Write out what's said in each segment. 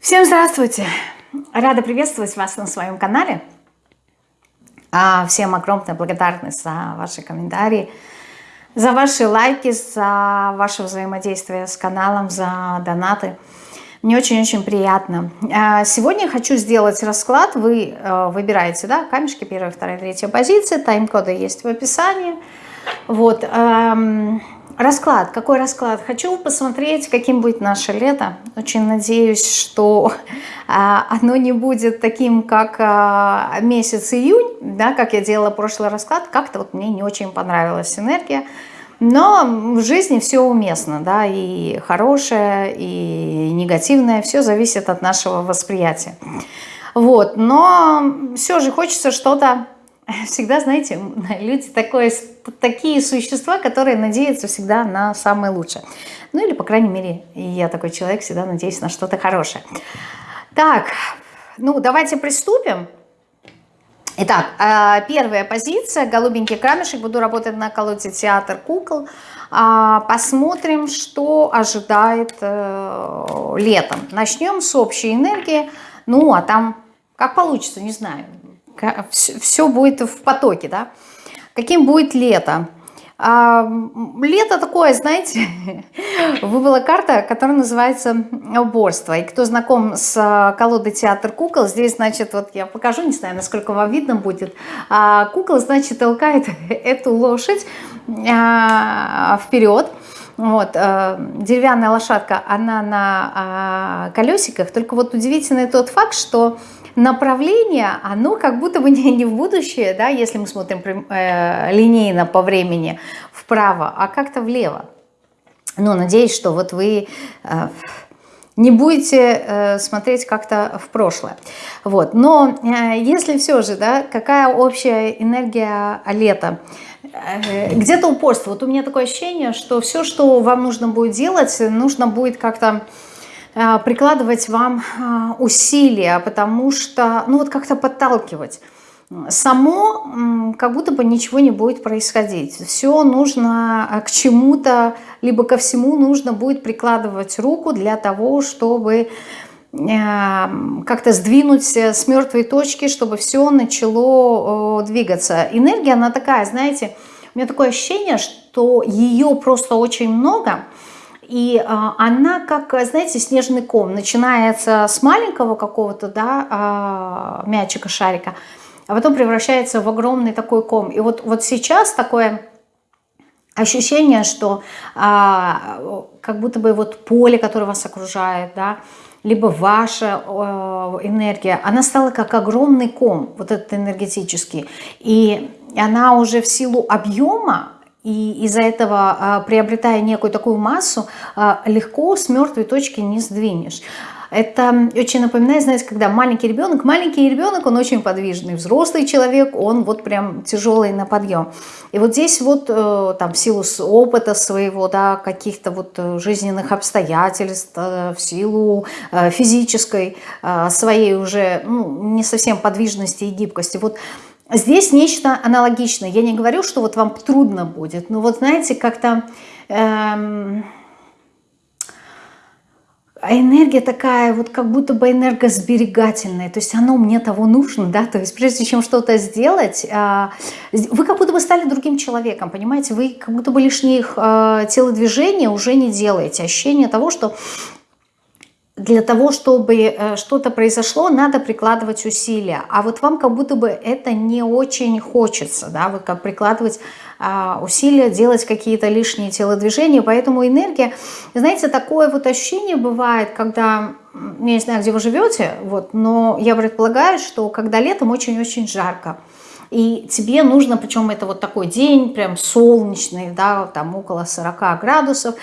Всем здравствуйте! Рада приветствовать вас на своем канале. А, всем огромная благодарность за ваши комментарии, за ваши лайки, за ваше взаимодействие с каналом, за донаты. Мне очень-очень приятно. А, сегодня хочу сделать расклад. Вы э, выбираете да, камешки, первая, вторая, третья позиция. Тайм-коды есть в описании. Вот. Расклад. Какой расклад? Хочу посмотреть, каким будет наше лето. Очень надеюсь, что а, оно не будет таким, как а, месяц июнь, да, как я делала прошлый расклад. Как-то вот мне не очень понравилась энергия. Но в жизни все уместно, да, и хорошее, и негативное, все зависит от нашего восприятия. Вот, но все же хочется что-то всегда, знаете, люди такое, такие существа, которые надеются всегда на самое лучшее. Ну или, по крайней мере, я такой человек, всегда надеюсь на что-то хорошее. Так, ну давайте приступим. Итак, а, первая позиция, голубенький камешек, буду работать на колоде театр кукол. А, посмотрим, что ожидает э, летом. Начнем с общей энергии, ну а там как получится, не знаю все будет в потоке, да. Каким будет лето? А, лето такое, знаете, выбыла карта, которая называется уборство. И кто знаком с а, колодой театр кукол, здесь, значит, вот я покажу, не знаю, насколько вам видно будет. А, кукол, значит, толкает эту лошадь а, вперед. Вот, э, деревянная лошадка, она на э, колесиках, только вот удивительный тот факт, что направление, оно как будто бы не, не в будущее, да, если мы смотрим э, линейно по времени вправо, а как-то влево. Ну, надеюсь, что вот вы э, не будете э, смотреть как-то в прошлое. Вот. Но э, если все же, да, какая общая энергия лета? Э, где-то упорство. Вот у меня такое ощущение, что все, что вам нужно будет делать, нужно будет как-то прикладывать вам э, усилия, потому что, ну вот как-то подталкивать. Само как будто бы ничего не будет происходить. Все нужно э, к чему-то, либо ко всему нужно будет прикладывать руку для того, чтобы как-то сдвинуть с мертвой точки, чтобы все начало двигаться. Энергия, она такая, знаете, у меня такое ощущение, что ее просто очень много – и а, она, как, знаете, снежный ком, начинается с маленького какого-то да, а, мячика, шарика, а потом превращается в огромный такой ком. И вот, вот сейчас такое ощущение, что а, как будто бы вот поле, которое вас окружает, да, либо ваша э, энергия, она стала как огромный ком, вот этот энергетический. И она уже в силу объема и из-за этого, а, приобретая некую такую массу, а, легко с мертвой точки не сдвинешь. Это очень напоминает, знаете, когда маленький ребенок, маленький ребенок, он очень подвижный, взрослый человек, он вот прям тяжелый на подъем. И вот здесь вот э, там в силу опыта своего, да, каких-то вот э, жизненных обстоятельств, э, в силу физической своей уже ну, не совсем подвижности и гибкости, вот Здесь нечто аналогичное. Я не говорю, что вот вам трудно будет, но вот знаете, как-то эм, энергия такая, вот как будто бы энергосберегательная, то есть оно мне того нужно, да, то есть прежде чем что-то сделать, э, вы как будто бы стали другим человеком, понимаете, вы как будто бы лишних э, телодвижения уже не делаете, ощущение того, что для того, чтобы э, что-то произошло, надо прикладывать усилия. А вот вам как будто бы это не очень хочется, да, вот как прикладывать а, усилия, делать какие-то лишние телодвижения. Поэтому энергия, знаете, такое вот ощущение бывает, когда, я не знаю, где вы живете, вот, но я предполагаю, что когда летом очень-очень жарко, и тебе нужно, причем это вот такой день, прям солнечный, да, там около 40 градусов,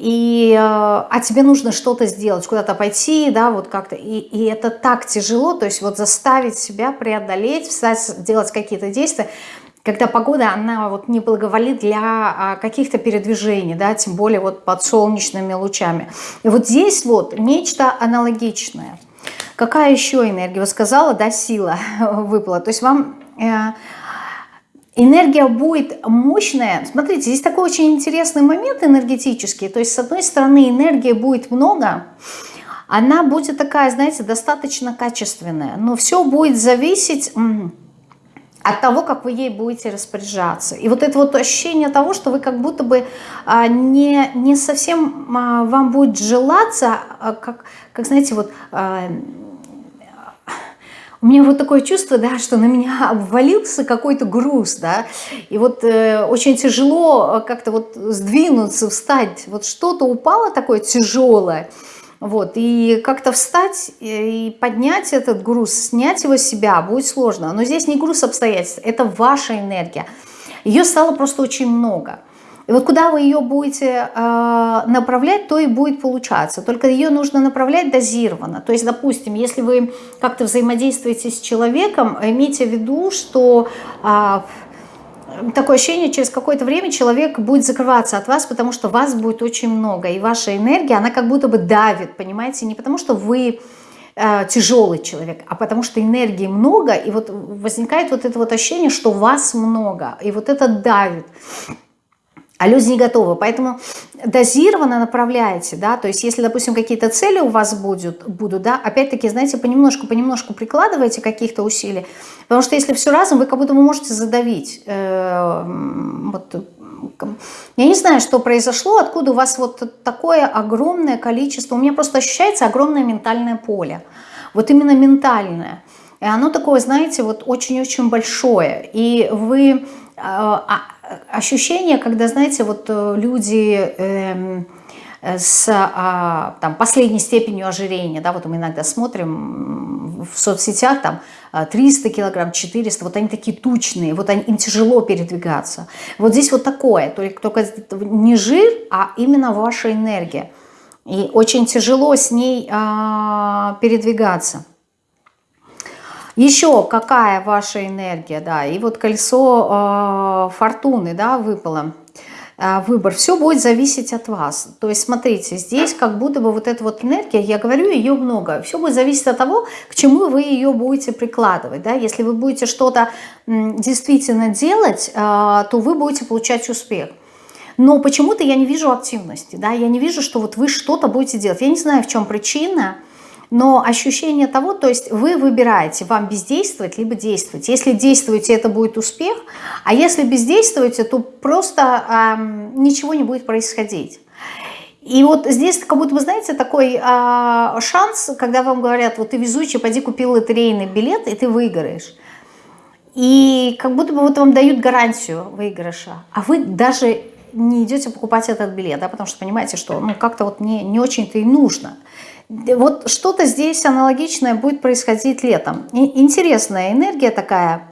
и, э, а тебе нужно что-то сделать, куда-то пойти, да, вот как-то, и, и это так тяжело, то есть вот заставить себя преодолеть, встать, делать какие-то действия, когда погода, она вот не благоволит для а, каких-то передвижений, да, тем более вот под солнечными лучами. И вот здесь вот нечто аналогичное. Какая еще энергия? Вы сказала, да, сила выпала. То есть вам э, энергия будет мощная. Смотрите, здесь такой очень интересный момент энергетический. То есть, с одной стороны, энергии будет много, она будет такая, знаете, достаточно качественная. Но все будет зависеть от того, как вы ей будете распоряжаться. И вот это вот ощущение того, что вы как будто бы а, не, не совсем а, вам будет желаться, а, как, как знаете, вот... У меня вот такое чувство, да, что на меня обвалился какой-то груз, да, и вот э, очень тяжело как-то вот сдвинуться, встать, вот что-то упало такое тяжелое, вот, и как-то встать и поднять этот груз, снять его с себя будет сложно. Но здесь не груз обстоятельств, это ваша энергия. Ее стало просто очень много. И вот куда вы ее будете э, направлять, то и будет получаться. Только ее нужно направлять дозированно. То есть, допустим, если вы как-то взаимодействуете с человеком, имейте в виду, что... Э, такое ощущение, через какое-то время человек будет закрываться от вас, потому что вас будет очень много, и ваша энергия, она как будто бы давит, понимаете, не потому что вы э, тяжелый человек, а потому что энергии много, и вот возникает вот это вот ощущение, что вас много, и вот это давит а люди не готовы. Поэтому дозированно направляете, да, то есть если, допустим, какие-то цели у вас будут, будут да, опять-таки, знаете, понемножку, понемножку прикладываете каких-то усилий, потому что если все разом, вы как будто вы можете задавить. Э, вот, я не знаю, что произошло, откуда у вас вот такое огромное количество, у меня просто ощущается огромное ментальное поле, вот именно ментальное. И оно такое, знаете, вот очень-очень большое. И вы а, а, ощущение, когда, знаете, вот э, люди эм, с а, там, последней степенью ожирения, да, вот мы иногда смотрим в соцсетях, там 300 килограмм, 400, вот они такие тучные, вот они, им тяжело передвигаться. Вот здесь вот такое, только, только не жир, а именно ваша энергия. И очень тяжело с ней а, передвигаться. Еще какая ваша энергия, да, и вот кольцо э, фортуны, да, выпало. Э, выбор, все будет зависеть от вас. То есть, смотрите, здесь как будто бы вот эта вот энергия, я говорю, ее много, все будет зависеть от того, к чему вы ее будете прикладывать, да, если вы будете что-то действительно делать, э, то вы будете получать успех. Но почему-то я не вижу активности, да, я не вижу, что вот вы что-то будете делать. Я не знаю, в чем причина, но ощущение того, то есть вы выбираете, вам бездействовать, либо действовать. Если действуете, это будет успех, а если бездействуете, то просто эм, ничего не будет происходить. И вот здесь, как будто вы знаете, такой э, шанс, когда вам говорят, вот ты везучий, пойди купи лотерейный билет, и ты выиграешь. И как будто бы вот вам дают гарантию выигрыша, а вы даже не идете покупать этот билет, да, потому что понимаете, что ну как-то вот не, не очень-то и нужно. Вот что-то здесь аналогичное будет происходить летом. И интересная энергия такая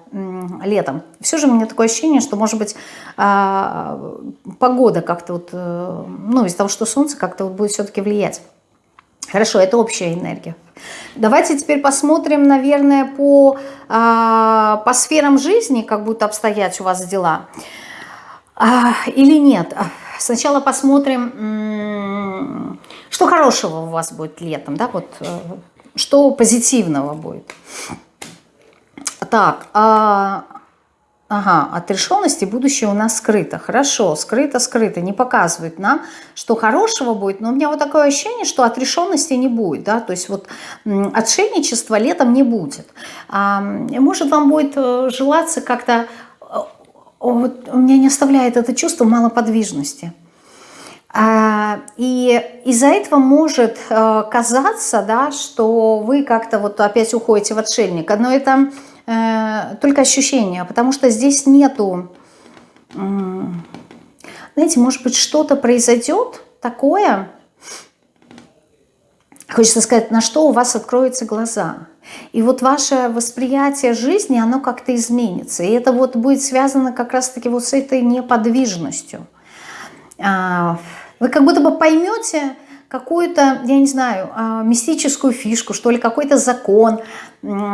летом. Все же у меня такое ощущение, что, может быть, а, погода как-то вот, э, ну, из-за того, что солнце как-то вот будет все-таки влиять. Хорошо, это общая энергия. Давайте теперь посмотрим, наверное, по, а, по сферам жизни, как будут обстоять у вас дела. А, или нет. Сначала посмотрим, что хорошего у вас будет летом, да, вот э, что позитивного будет. Так, а, ага, отрешенности будущее у нас скрыто. Хорошо, скрыто, скрыто, не показывает нам, что хорошего будет, но у меня вот такое ощущение, что отрешенности не будет, да, то есть вот отшельничества летом не будет. А, может, вам будет э, желаться как-то вот у меня не оставляет это чувство малоподвижности. А, и из-за этого может э, казаться, да, что вы как-то вот опять уходите в отшельника, но это э, только ощущение, потому что здесь нету, знаете, может быть, что-то произойдет такое, хочется сказать, на что у вас откроются глаза – и вот ваше восприятие жизни, оно как-то изменится. И это вот будет связано как раз-таки вот с этой неподвижностью. А, вы как будто бы поймете какую-то, я не знаю, а, мистическую фишку, что ли, какой-то закон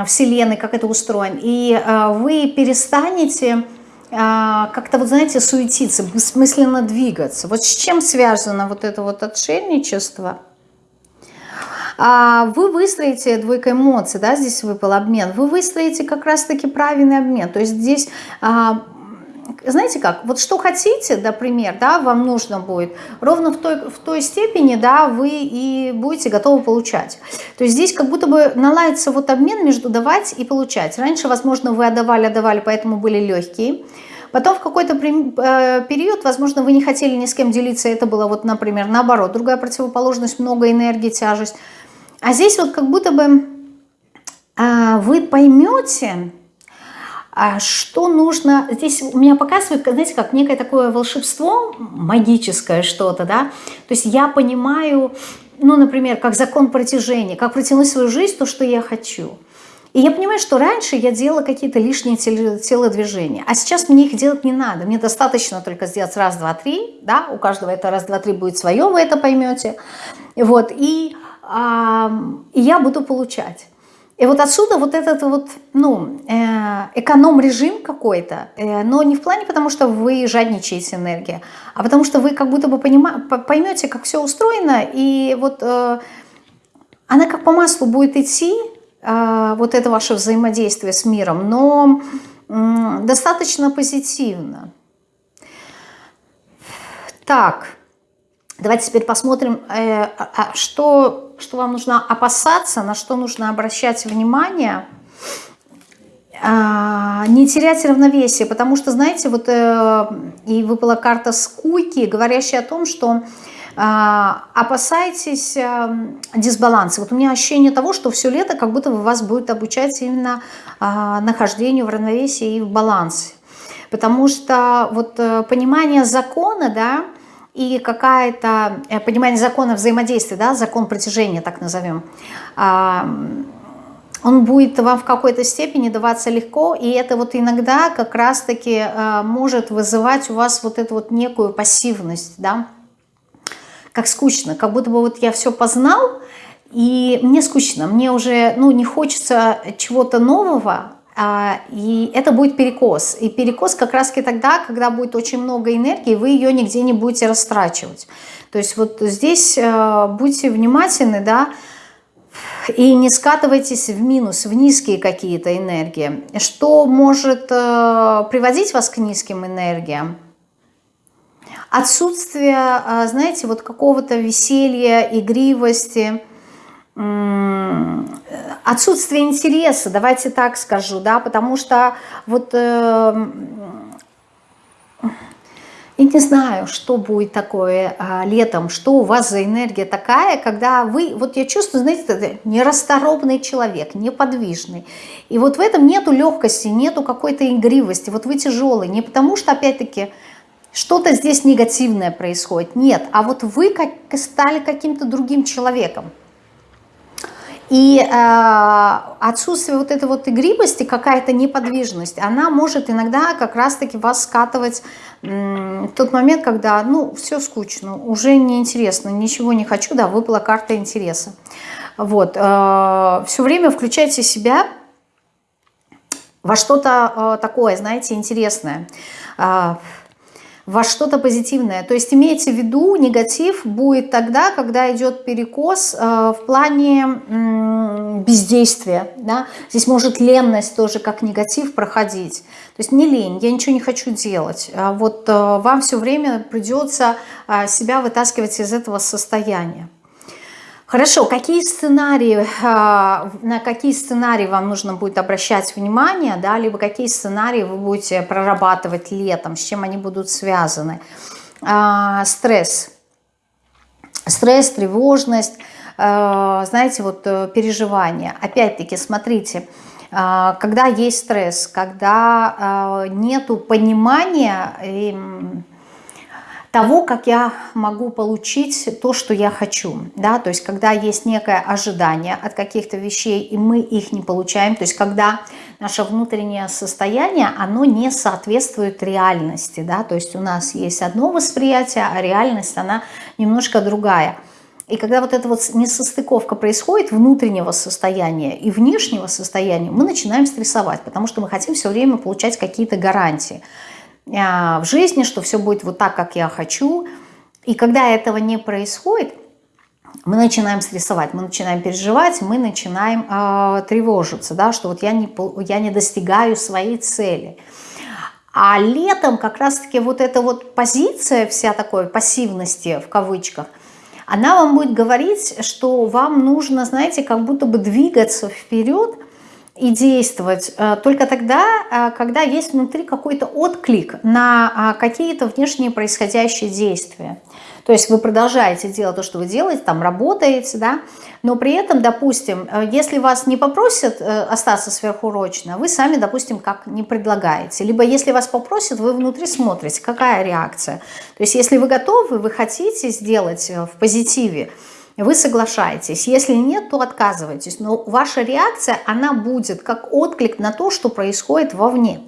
Вселенной, как это устроено. И а, вы перестанете как-то, вот знаете, суетиться, бессмысленно двигаться. Вот с чем связано вот это вот отшельничество – а, вы выстроите, двойка эмоций, да, здесь выпал обмен, вы выстроите как раз-таки правильный обмен. То есть здесь а, знаете как, вот что хотите, например, да, вам нужно будет, ровно в той, в той степени, да, вы и будете готовы получать. То есть здесь как будто бы наладится вот обмен между давать и получать. Раньше, возможно, вы отдавали, отдавали, поэтому были легкие. Потом в какой-то э, период, возможно, вы не хотели ни с кем делиться, это было вот, например, наоборот, другая противоположность, много энергии, тяжесть. А здесь вот как будто бы а, вы поймете, а что нужно, здесь у меня показывает, знаете, как некое такое волшебство, магическое что-то, да, то есть я понимаю, ну, например, как закон протяжения, как протянуть свою жизнь, то, что я хочу. И я понимаю, что раньше я делала какие-то лишние телодвижения, а сейчас мне их делать не надо. Мне достаточно только сделать раз, два, три, да, у каждого это раз, два, три будет свое, вы это поймете. Вот, и, а, и я буду получать. И вот отсюда вот этот вот, ну, э, эконом-режим какой-то, э, но не в плане потому, что вы жадничаете энергией, а потому что вы как будто бы поймете, как все устроено, и вот э, она как по маслу будет идти, э, вот это ваше взаимодействие с миром, но э, достаточно позитивно. Так, давайте теперь посмотрим, э, а, что что вам нужно опасаться, на что нужно обращать внимание, а, не терять равновесие, потому что, знаете, вот э, и выпала карта скуки, говорящая о том, что а, опасайтесь э, дисбаланса. Вот у меня ощущение того, что все лето как будто бы вас будет обучать именно а, нахождению в равновесии и в балансе. Потому что вот понимание закона, да, и какая-то э, понимание закона взаимодействия, да, закон притяжения, так назовем, он будет вам в какой-то степени даваться легко, и это вот иногда как раз-таки э, может вызывать у вас вот эту вот некую пассивность, да, как скучно, как будто бы вот я все познал, и мне скучно, мне уже, ну, не хочется чего-то нового, а, и это будет перекос. И перекос как раз тогда, когда будет очень много энергии, вы ее нигде не будете растрачивать. То есть вот здесь э, будьте внимательны, да, и не скатывайтесь в минус, в низкие какие-то энергии. Что может э, приводить вас к низким энергиям? Отсутствие, э, знаете, вот какого-то веселья, игривости – отсутствие интереса, давайте так скажу, да, потому что вот э, я не знаю, что будет такое э, летом, что у вас за энергия такая, когда вы, вот я чувствую, знаете, нерасторопный человек, неподвижный, и вот в этом нету легкости, нету какой-то игривости, вот вы тяжелый, не потому что, опять-таки, что-то здесь негативное происходит, нет, а вот вы как, стали каким-то другим человеком, и э, отсутствие вот этой вот игривости, какая-то неподвижность, она может иногда как раз-таки вас скатывать в тот момент, когда, ну, все скучно, уже неинтересно, ничего не хочу, да, выпала карта интереса. Вот, э, все время включайте себя во что-то э, такое, знаете, интересное. Э, во что-то позитивное. То есть имейте в виду, негатив будет тогда, когда идет перекос э, в плане бездействия. Да? Здесь может ленность тоже как негатив проходить. То есть не лень, я ничего не хочу делать. А вот э, вам все время придется э, себя вытаскивать из этого состояния. Хорошо, какие сценарии, а, на какие сценарии вам нужно будет обращать внимание, да, либо какие сценарии вы будете прорабатывать летом, с чем они будут связаны? А, стресс. Стресс, тревожность, а, знаете, вот э, переживания. Опять-таки, смотрите, когда есть стресс, когда нету понимания того, как я могу получить то, что я хочу. Да? То есть когда есть некое ожидание от каких-то вещей, и мы их не получаем, то есть когда наше внутреннее состояние, оно не соответствует реальности. Да? То есть у нас есть одно восприятие, а реальность, она немножко другая. И когда вот эта вот несостыковка происходит внутреннего состояния и внешнего состояния, мы начинаем стрессовать, потому что мы хотим все время получать какие-то гарантии. А, в жизни, что все будет вот так, как я хочу. И когда этого не происходит, мы начинаем стрессовать, мы начинаем переживать, мы начинаем э, тревожиться, да, что вот я не, я не достигаю своей цели. А летом как раз-таки вот эта вот позиция вся такой пассивности в кавычках, она вам будет говорить, что вам нужно, знаете, как будто бы двигаться вперед и действовать э, только тогда, э, когда есть внутри какой-то отклик на э, какие-то внешние происходящие действия. То есть вы продолжаете делать то, что вы делаете, там работаете, да, но при этом, допустим, если вас не попросят остаться сверхурочно, вы сами, допустим, как не предлагаете. Либо если вас попросят, вы внутри смотрите, какая реакция. То есть если вы готовы, вы хотите сделать в позитиве, вы соглашаетесь. Если нет, то отказывайтесь. Но ваша реакция, она будет как отклик на то, что происходит вовне.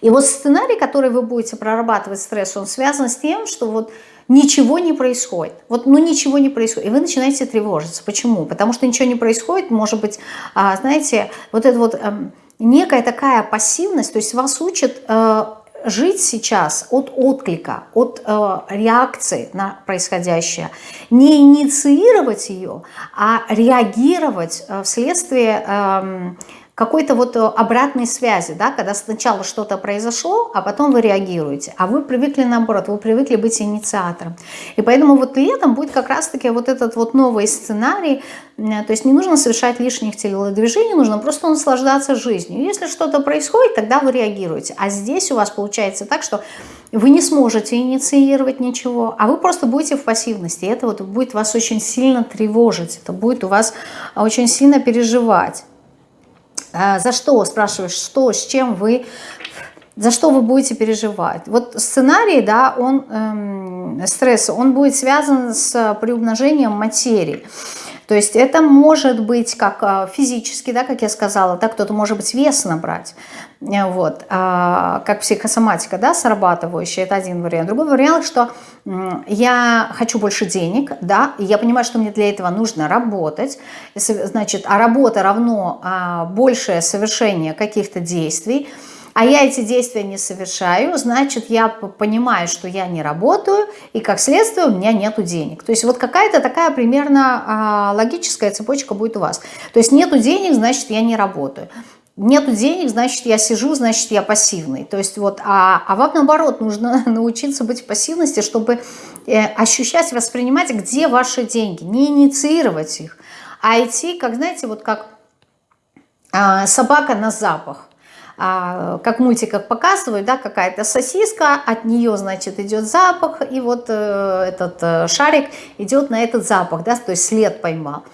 И вот сценарий, который вы будете прорабатывать стресс, он связан с тем, что вот ничего не происходит. Вот, ну ничего не происходит. И вы начинаете тревожиться. Почему? Потому что ничего не происходит, может быть, а, знаете, вот это вот эм, некая такая пассивность, то есть вас учат э, жить сейчас от отклика, от э, реакции на происходящее. Не инициировать ее, а реагировать э, вследствие... Э, какой-то вот э, обратной связи, да, когда сначала что-то произошло, а потом вы реагируете. А вы привыкли наоборот, вы привыкли быть инициатором. И поэтому вот летом будет как раз-таки вот этот вот новый сценарий, то есть не нужно совершать лишних телодвижений, нужно просто наслаждаться жизнью. Если что-то происходит, тогда вы реагируете. А здесь у вас получается так, что вы не сможете инициировать ничего, а вы просто будете в пассивности. И это вот будет вас очень сильно тревожить, это будет у вас очень сильно переживать. А, за что, спрашиваешь, что, с чем вы, за что вы будете переживать. Вот сценарий, да, он, эм, стресс, он будет связан с приумножением материи. То есть это может быть как а, физически, да, как я сказала, так кто-то может быть вес набрать, э, вот, а, как психосоматика, да, срабатывающая, это один вариант. Другой вариант, что я хочу больше денег, да, и я понимаю, что мне для этого нужно работать, значит, а работа равно а, большее совершение каких-то действий, а я эти действия не совершаю, значит, я понимаю, что я не работаю, и как следствие у меня нету денег. То есть вот какая-то такая примерно а, логическая цепочка будет у вас. То есть нету денег, значит, я не работаю. Нету денег, значит, я сижу, значит, я пассивный. То есть вот, а, а вам наоборот нужно научиться быть в пассивности, чтобы э, ощущать, воспринимать, где ваши деньги, не инициировать их, а идти, как, знаете, вот как э, собака на запах. А, как в мультиках показывают, да, какая-то сосиска, от нее, значит, идет запах, и вот э, этот э, шарик идет на этот запах, да, то есть след поймал.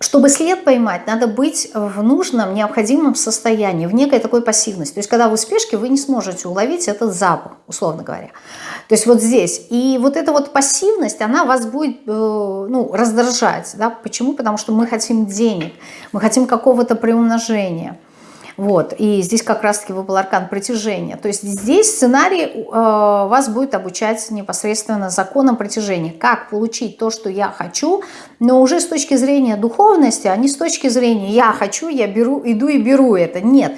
Чтобы след поймать, надо быть в нужном, необходимом состоянии, в некой такой пассивности. То есть, когда вы в спешке, вы не сможете уловить этот запах, условно говоря. То есть, вот здесь. И вот эта вот пассивность, она вас будет э, ну, раздражать. Да? Почему? Потому что мы хотим денег, мы хотим какого-то приумножения. Вот, и здесь как раз-таки выпал аркан притяжения. То есть здесь сценарий э, вас будет обучать непосредственно законам притяжения. Как получить то, что я хочу, но уже с точки зрения духовности, а не с точки зрения я хочу, я беру, иду и беру это. Нет.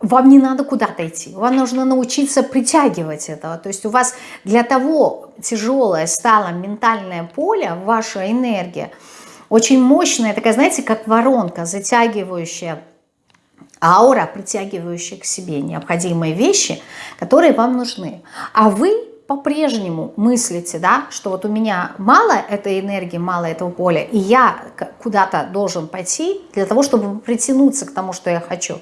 Вам не надо куда-то идти, вам нужно научиться притягивать этого. То есть у вас для того тяжелое стало ментальное поле, ваша энергия, очень мощная, такая, знаете, как воронка, затягивающая аура, притягивающая к себе необходимые вещи, которые вам нужны. А вы по-прежнему мыслите, да, что вот у меня мало этой энергии, мало этого поля, и я куда-то должен пойти для того, чтобы притянуться к тому, что я хочу.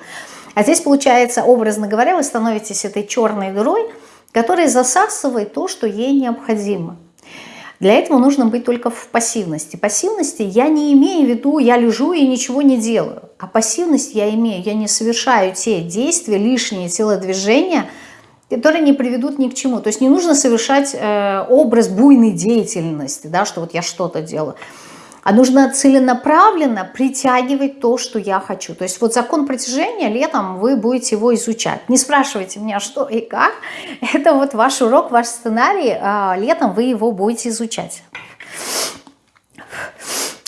А здесь, получается, образно говоря, вы становитесь этой черной дырой, которая засасывает то, что ей необходимо. Для этого нужно быть только в пассивности. Пассивности я не имею в виду, я лежу и ничего не делаю. А пассивность я имею, я не совершаю те действия, лишние телодвижения, которые не приведут ни к чему. То есть не нужно совершать э, образ буйной деятельности, да, что вот я что-то делаю а нужно целенаправленно притягивать то, что я хочу. То есть вот закон притяжения летом вы будете его изучать. Не спрашивайте меня, что и как. Это вот ваш урок, ваш сценарий. А летом вы его будете изучать.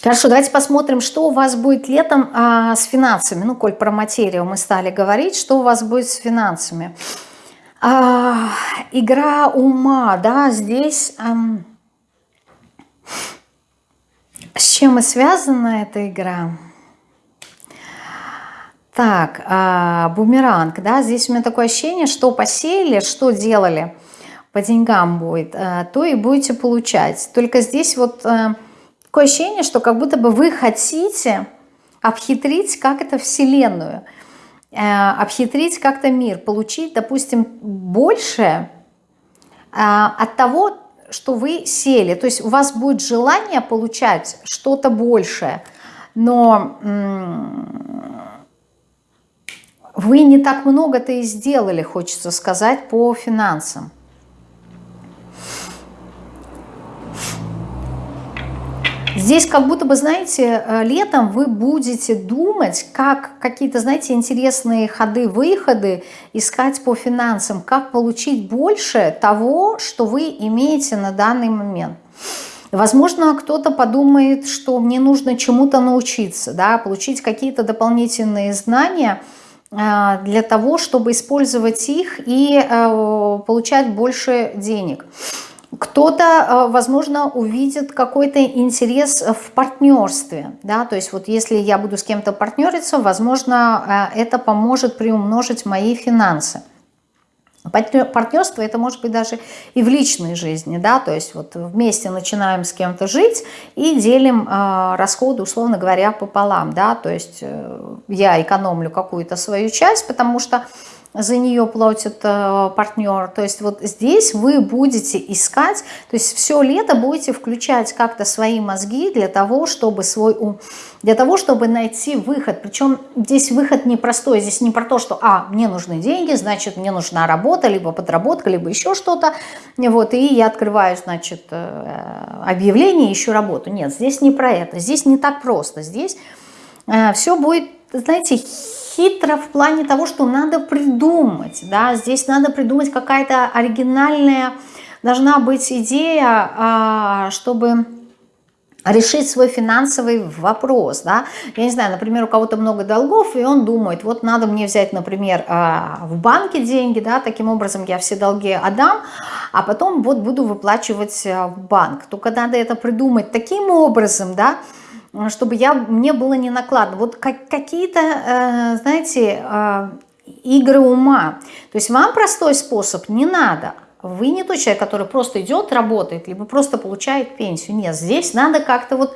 Хорошо, давайте посмотрим, что у вас будет летом а, с финансами. Ну, коль про материю мы стали говорить, что у вас будет с финансами. А, игра ума, да, здесь... с чем и связана эта игра? Так, э, бумеранг, да, здесь у меня такое ощущение, что посеяли, что делали, по деньгам будет, э, то и будете получать. Только здесь вот э, такое ощущение, что как будто бы вы хотите обхитрить как это Вселенную, э, обхитрить как-то мир, получить, допустим, больше э, от того, что вы сели. То есть у вас будет желание получать что-то большее, но вы не так много-то и сделали, хочется сказать, по финансам. Здесь как будто бы, знаете, э, летом вы будете думать, как какие-то, знаете, интересные ходы-выходы искать по финансам, как получить больше того, что вы имеете на данный момент. Возможно, кто-то подумает, что мне нужно чему-то научиться, да, получить какие-то дополнительные знания – а, для того, чтобы использовать их и э, получать больше денег. Кто-то, э, возможно, увидит какой-то интерес в партнерстве, да, то есть вот если я буду с кем-то партнериться, возможно, э, это поможет приумножить мои финансы. Партнерство это может быть даже и в личной жизни, да, то есть вот вместе начинаем с кем-то жить и делим э, расходы, условно говоря, пополам, да, то есть э, я экономлю какую-то свою часть, потому что за нее платит э, партнер. То есть вот здесь вы будете искать, то есть все лето будете включать как-то свои мозги для того, чтобы свой ум, для того, чтобы найти выход. Причем здесь выход непростой, здесь не про то, что, а, мне нужны деньги, значит, мне нужна работа, либо подработка, либо еще что-то, вот, и я открываю, значит, э, объявление, ищу работу. Нет, здесь не про это, здесь не так просто, здесь э, все будет, знаете, хитро в плане того, что надо придумать, да, здесь надо придумать какая-то оригинальная, должна быть идея, а, чтобы решить свой финансовый вопрос, да, я не знаю, например, у кого-то много долгов, и он думает, вот надо мне взять, например, а, в банке деньги, да, таким образом я все долги отдам, а потом вот буду выплачивать а, в банк, только надо это придумать таким образом, да, чтобы я, мне было не накладно. Вот как, какие-то, э, знаете, э, игры ума. То есть вам простой способ не надо. Вы не тот человек, который просто идет, работает, либо просто получает пенсию. Нет, здесь надо как-то вот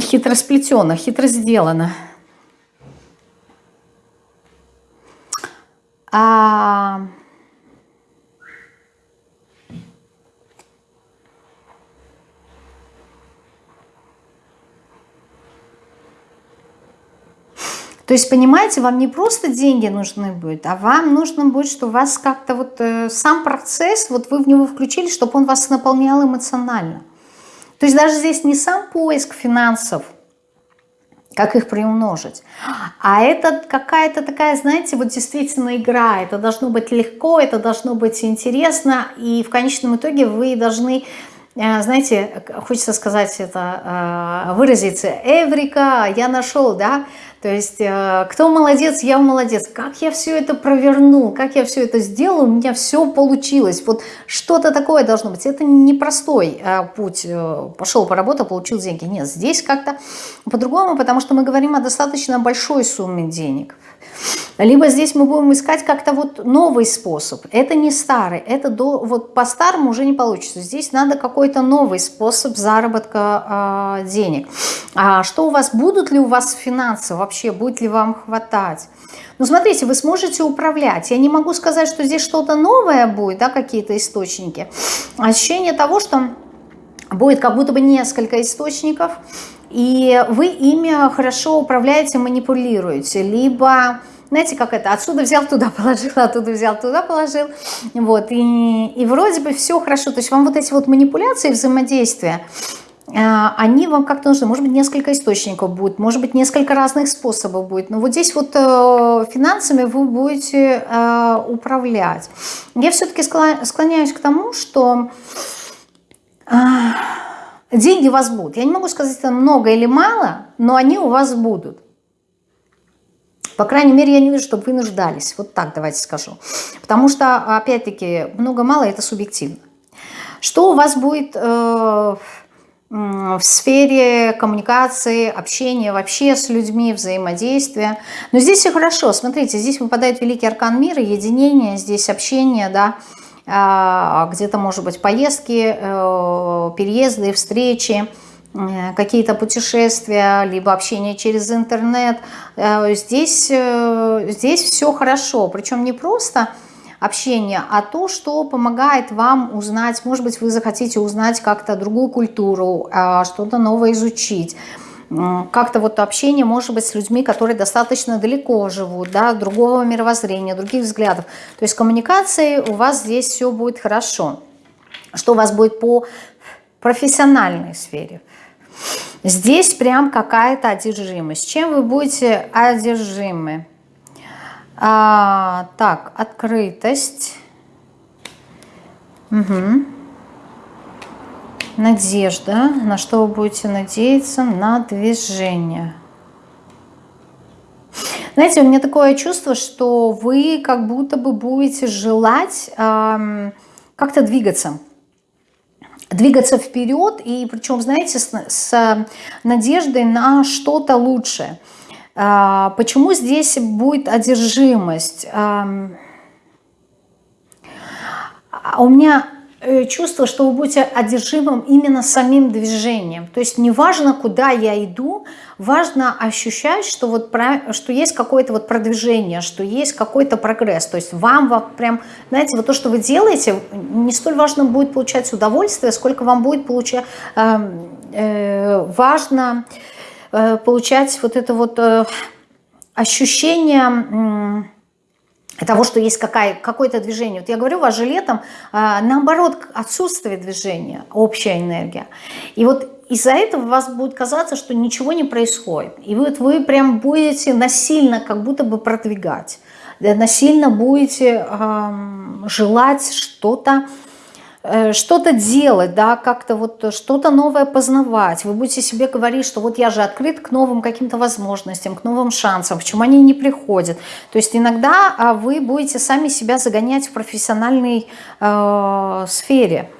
хитро сплетено, хитро сделано. А... То есть, понимаете, вам не просто деньги нужны будут, а вам нужно будет, что вас как-то вот э, сам процесс, вот вы в него включили, чтобы он вас наполнял эмоционально. То есть даже здесь не сам поиск финансов, как их приумножить. А это какая-то такая, знаете, вот действительно игра. Это должно быть легко, это должно быть интересно. И в конечном итоге вы должны, э, знаете, хочется сказать это, э, выразиться, Эврика, я нашел, да, то есть, э, кто молодец, я молодец. Как я все это провернул, как я все это сделал, у меня все получилось. Вот что-то такое должно быть. Это непростой э, путь. Э, пошел, поработал, получил деньги. Нет, здесь как-то по-другому, потому что мы говорим о достаточно большой сумме денег. Либо здесь мы будем искать как-то вот новый способ. Это не старый, это до, вот по-старому уже не получится. Здесь надо какой-то новый способ заработка э, денег. А что у вас, будут ли у вас финансы вообще, будет ли вам хватать? Ну, смотрите, вы сможете управлять. Я не могу сказать, что здесь что-то новое будет, да, какие-то источники. Ощущение того, что будет как будто бы несколько источников, и вы ими хорошо управляете, манипулируете, либо знаете, как это, отсюда взял, туда положил, оттуда взял, туда положил, вот, и, и вроде бы все хорошо, то есть вам вот эти вот манипуляции, взаимодействия, э, они вам как-то нужны, может быть, несколько источников будет, может быть, несколько разных способов будет, но вот здесь вот э, финансами вы будете э, управлять. Я все-таки склоняюсь к тому, что деньги у вас будут. Я не могу сказать, это много или мало, но они у вас будут. По крайней мере, я не вижу, чтобы вы нуждались. Вот так давайте скажу. Потому что, опять-таки, много-мало это субъективно. Что у вас будет, э, в сфере коммуникации, общения вообще с людьми, взаимодействия. Но здесь все хорошо. Смотрите, здесь выпадает великий аркан мира, единение, здесь общение, да, а, где-то, может быть, поездки, э, переезды, встречи, какие-то путешествия, либо общение через интернет. Э, здесь, здесь все хорошо. Причем не просто общение, а то, что помогает вам узнать, может быть, вы захотите узнать как-то другую культуру, что-то новое изучить, как-то вот общение может быть с людьми, которые достаточно далеко живут, да, другого мировоззрения, других взглядов. То есть коммуникации у вас здесь все будет хорошо. Что у вас будет по профессиональной сфере? Здесь прям какая-то одержимость. Чем вы будете одержимы? А, так, открытость. Угу. Надежда. На что вы будете надеяться? На движение. Знаете, у меня такое чувство, что вы как будто бы будете желать эм, как-то двигаться. Двигаться вперед, и причем, знаете, с, с надеждой на что-то лучшее. А, почему здесь будет одержимость? А у меня чувство, что вы будете одержимым именно самим движением. То есть не важно, куда я иду, важно ощущать, что, вот, что есть какое-то вот продвижение, что есть какой-то прогресс. То есть вам прям, знаете, вот то, что вы делаете, не столь важно будет получать удовольствие, сколько вам будет получать, э, э, важно... Э, получать вот это вот э, ощущение того, что есть какое-то движение. Вот я говорю, у вас же летом, э, наоборот, отсутствие движения, общая энергия. И вот из-за этого вас будет казаться, что ничего не происходит. И вот вы прям будете насильно как будто бы продвигать. Насильно будете э, желать что-то Э, что-то делать, да, как-то вот что-то новое познавать. Вы будете себе говорить, что вот я же открыт к новым каким-то возможностям, к новым шансам, почему они не приходят. То есть иногда а, вы будете сами себя загонять в профессиональной э, сфере.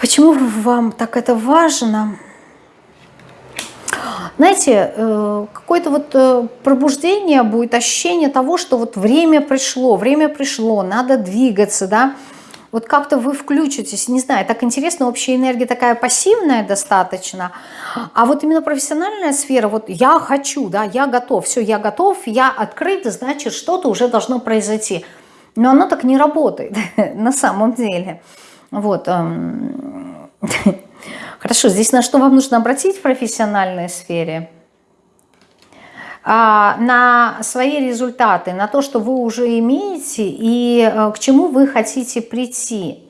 Почему вам так это важно? Знаете, э, какое-то вот э, пробуждение будет, ощущение того, что вот время пришло, время пришло, надо двигаться, да, вот как-то вы включитесь, не знаю, так интересно, общая энергия такая пассивная достаточно, а вот именно профессиональная сфера, вот я хочу, да, я готов, все, я готов, я открыт, значит, что-то уже должно произойти. Но оно так не работает на самом деле. Вот. Эм, хорошо, здесь на что вам нужно обратить в профессиональной сфере – на свои результаты, на то, что вы уже имеете и э, к чему вы хотите прийти.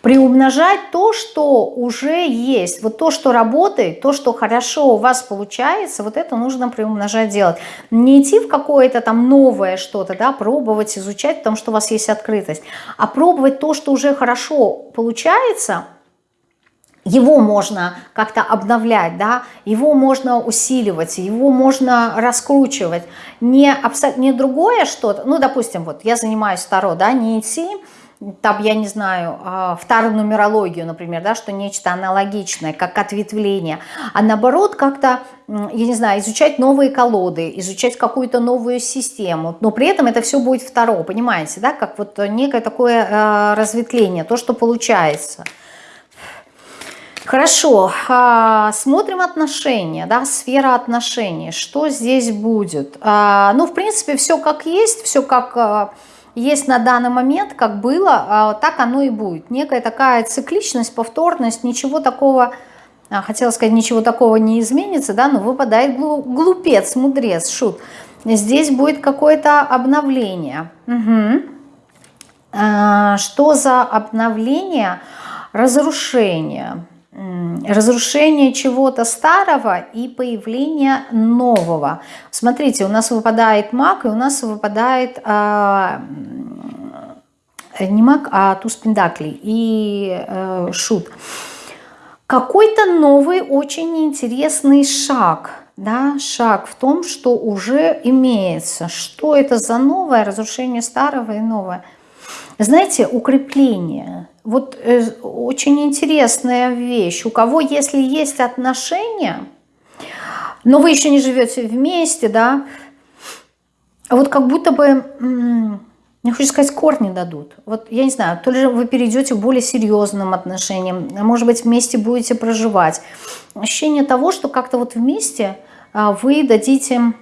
Приумножать то, что уже есть, вот то, что работает, то, что хорошо у вас получается, вот это нужно приумножать делать. Не идти в какое-то там новое что-то, да, пробовать, изучать, потому что у вас есть открытость, а пробовать то, что уже хорошо получается – его можно как-то обновлять, да, его можно усиливать, его можно раскручивать. Не, не другое что-то, ну, допустим, вот я занимаюсь Таро, да, не идти, там, я не знаю, а, вторую нумерологию, например, да, что нечто аналогичное, как ответвление, а наоборот как-то, я не знаю, изучать новые колоды, изучать какую-то новую систему, но при этом это все будет второе, понимаете, да, как вот некое такое э, разветвление, то, что получается – Хорошо, а, смотрим отношения, да, сфера отношений, что здесь будет. А, ну, в принципе, все как есть, все как а, есть на данный момент, как было, так оно и будет. Некая такая цикличность, повторность, ничего такого, хотела сказать, ничего такого не изменится, да, но выпадает глупец, мудрец, шут. Здесь будет какое-то обновление. Угу. Что за обновление? Разрушение разрушение чего-то старого и появление нового. Смотрите, у нас выпадает маг, и у нас выпадает а, не маг, а туз пендаклей и а, шут. Какой-то новый, очень интересный шаг, да, шаг в том, что уже имеется. Что это за новое, разрушение старого и новое? Знаете, укрепление – вот э, очень интересная вещь. У кого, если есть отношения, но вы еще не живете вместе, да, вот как будто бы, я хочу сказать, корни дадут. Вот я не знаю, то ли вы перейдете к более серьезным отношениям, а может быть вместе будете проживать. Ощущение того, что как-то вот вместе а, вы дадите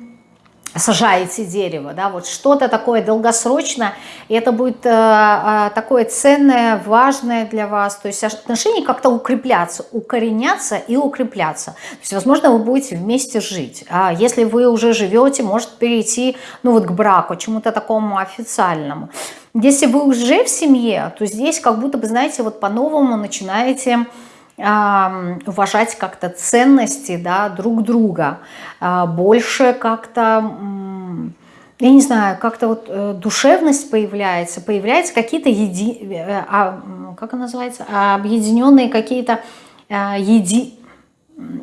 сажаете дерево, да, вот что-то такое долгосрочное, и это будет э, э, такое ценное, важное для вас, то есть отношения как-то укрепляться, укореняться и укрепляться. То есть, возможно, вы будете вместе жить. А если вы уже живете, может перейти, ну вот к браку, чему-то такому официальному. Если вы уже в семье, то здесь как будто бы, знаете, вот по-новому начинаете уважать как-то ценности да, друг друга, а, больше как-то, я не знаю, как-то вот э, душевность появляется, появляются какие-то, еди... Э, а, как это называется, объединенные какие-то а, еди...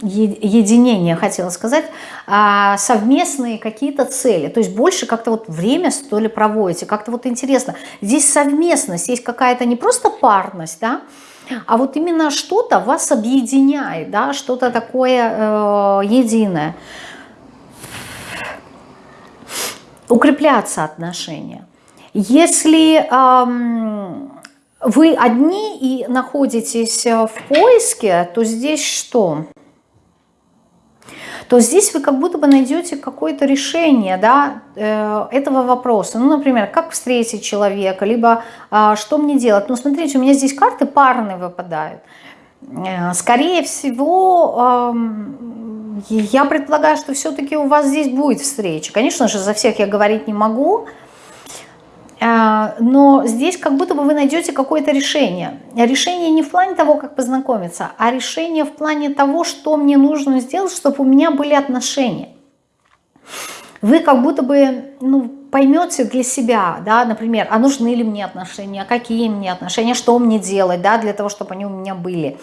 единения, хотела сказать, совместные какие-то цели, то есть больше как-то вот время, что ли, проводите, как-то вот интересно. Здесь совместность, есть какая-то не просто парность, да, а вот именно что-то вас объединяет, да, что-то такое э, единое. Укрепляться отношения. Если э, вы одни и находитесь в поиске, то здесь что? То здесь вы как будто бы найдете какое-то решение да, э, этого вопроса. Ну, например, как встретить человека, либо а, что мне делать. Ну, смотрите, у меня здесь карты парные выпадают. Э, скорее всего, я предполагаю, что все-таки у вас здесь будет встреча. Конечно же, за всех я говорить не могу, но здесь как будто бы вы найдете какое-то решение. Решение не в плане того, как познакомиться, а решение в плане того, что мне нужно сделать, чтобы у меня были отношения. Вы как будто бы ну, поймете для себя, да, например, а нужны ли мне отношения, какие мне отношения, что мне делать, да, для того, чтобы они у меня были.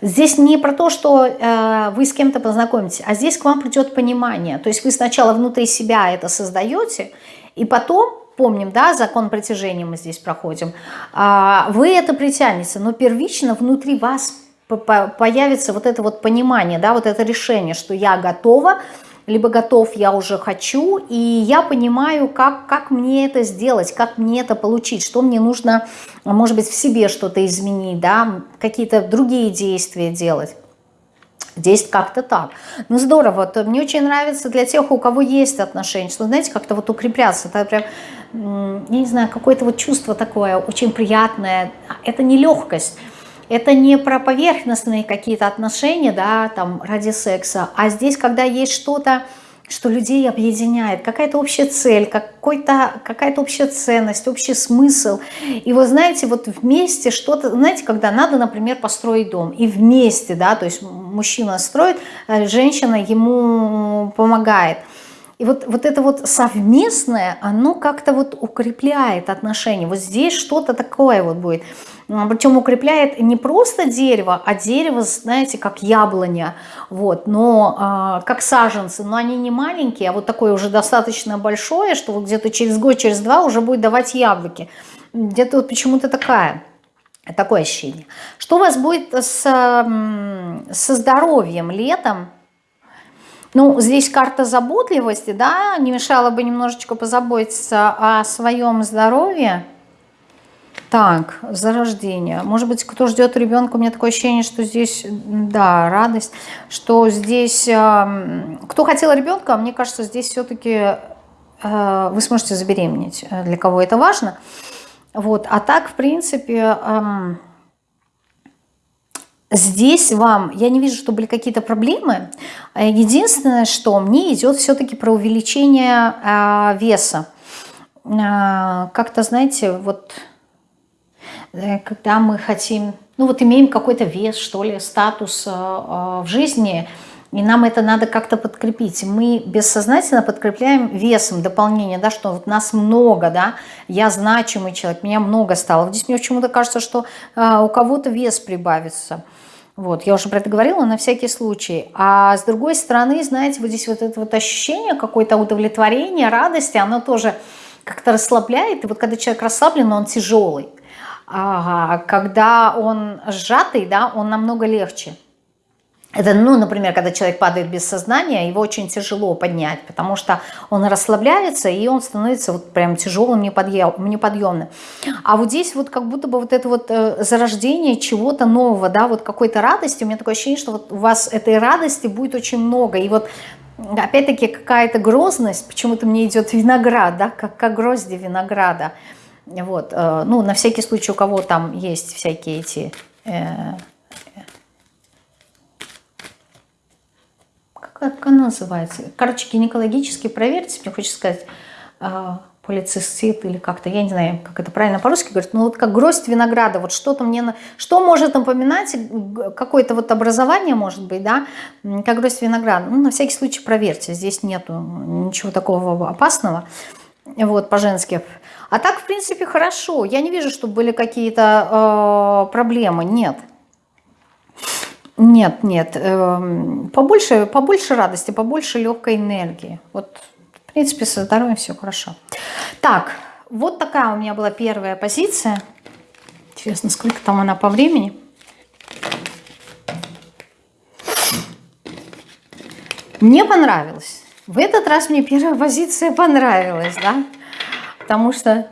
Здесь не про то, что э, вы с кем-то познакомитесь, а здесь к вам придет понимание. То есть вы сначала внутри себя это создаете, и потом помним, да, закон притяжения мы здесь проходим, а, вы это притянете, но первично внутри вас появится вот это вот понимание, да, вот это решение, что я готова, либо готов, я уже хочу, и я понимаю, как, как мне это сделать, как мне это получить, что мне нужно, может быть, в себе что-то изменить, да, какие-то другие действия делать. Здесь как-то так. Ну, здорово. Вот, мне очень нравится для тех, у кого есть отношения, что, знаете, как-то вот укрепляться. Это прям, я не знаю, какое-то вот чувство такое очень приятное. Это не легкость. Это не про поверхностные какие-то отношения, да, там, ради секса, а здесь, когда есть что-то, что людей объединяет, какая-то общая цель, какая-то общая ценность, общий смысл. И вы знаете, вот вместе что-то, знаете, когда надо, например, построить дом, и вместе, да, то есть мужчина строит, э, женщина ему помогает – и вот, вот это вот совместное, оно как-то вот укрепляет отношения. Вот здесь что-то такое вот будет. Причем укрепляет не просто дерево, а дерево, знаете, как яблоня, вот, но э, как саженцы, но они не маленькие, а вот такое уже достаточно большое, что вот где-то через год, через два уже будет давать яблоки. Где-то вот почему-то такая такое ощущение. Что у вас будет с, со здоровьем летом? Ну, здесь карта заботливости, да, не мешало бы немножечко позаботиться о своем здоровье. Так, зарождение. Может быть, кто ждет ребенка, у меня такое ощущение, что здесь, да, радость, что здесь, э, кто хотел ребенка, мне кажется, здесь все-таки э, вы сможете забеременеть, э, для кого это важно. Вот, а так, в принципе, э, Здесь вам, я не вижу, что были какие-то проблемы. Единственное, что мне идет все-таки про увеличение э, веса. Э, Как-то, знаете, вот э, когда мы хотим, ну вот имеем какой-то вес, что ли, статус э, э, в жизни, и нам это надо как-то подкрепить. Мы бессознательно подкрепляем весом дополнение, да, что вот нас много, да, я значимый человек, меня много стало. Здесь мне почему-то кажется, что э, у кого-то вес прибавится. Вот, я уже про это говорила, на всякий случай. А с другой стороны, знаете, вот здесь вот это вот ощущение какое-то удовлетворения, радости, оно тоже как-то расслабляет. И вот когда человек расслаблен, он тяжелый. когда он сжатый, да, он намного легче. Это, ну, например, когда человек падает без сознания, его очень тяжело поднять, потому что он расслабляется, и он становится вот прям тяжелым, неподъемным. А вот здесь вот как будто бы вот это вот э, зарождение чего-то нового, да, вот какой-то радости. У меня такое ощущение, что вот у вас этой радости будет очень много. И вот опять-таки какая-то грозность, почему-то мне идет виноград, да, как, как грозди винограда. Вот, э, ну, на всякий случай, у кого там есть всякие эти... Э, как она называется? Короче, гинекологически проверьте, мне хочется сказать, э, полицистит или как-то, я не знаю, как это правильно по-русски говорит, ну вот как гроздь винограда, вот что-то мне, что может напоминать, какое-то вот образование может быть, да, как гроздь винограда, ну на всякий случай проверьте, здесь нету ничего такого опасного, вот, по-женски. А так, в принципе, хорошо, я не вижу, чтобы были какие-то э, проблемы, нет. Нет, нет, э, побольше, побольше радости, побольше легкой энергии, вот в принципе, со здоровьем все хорошо. Так, вот такая у меня была первая позиция. Интересно, сколько там она по времени? Мне понравилось. В этот раз мне первая позиция понравилась, да? Потому что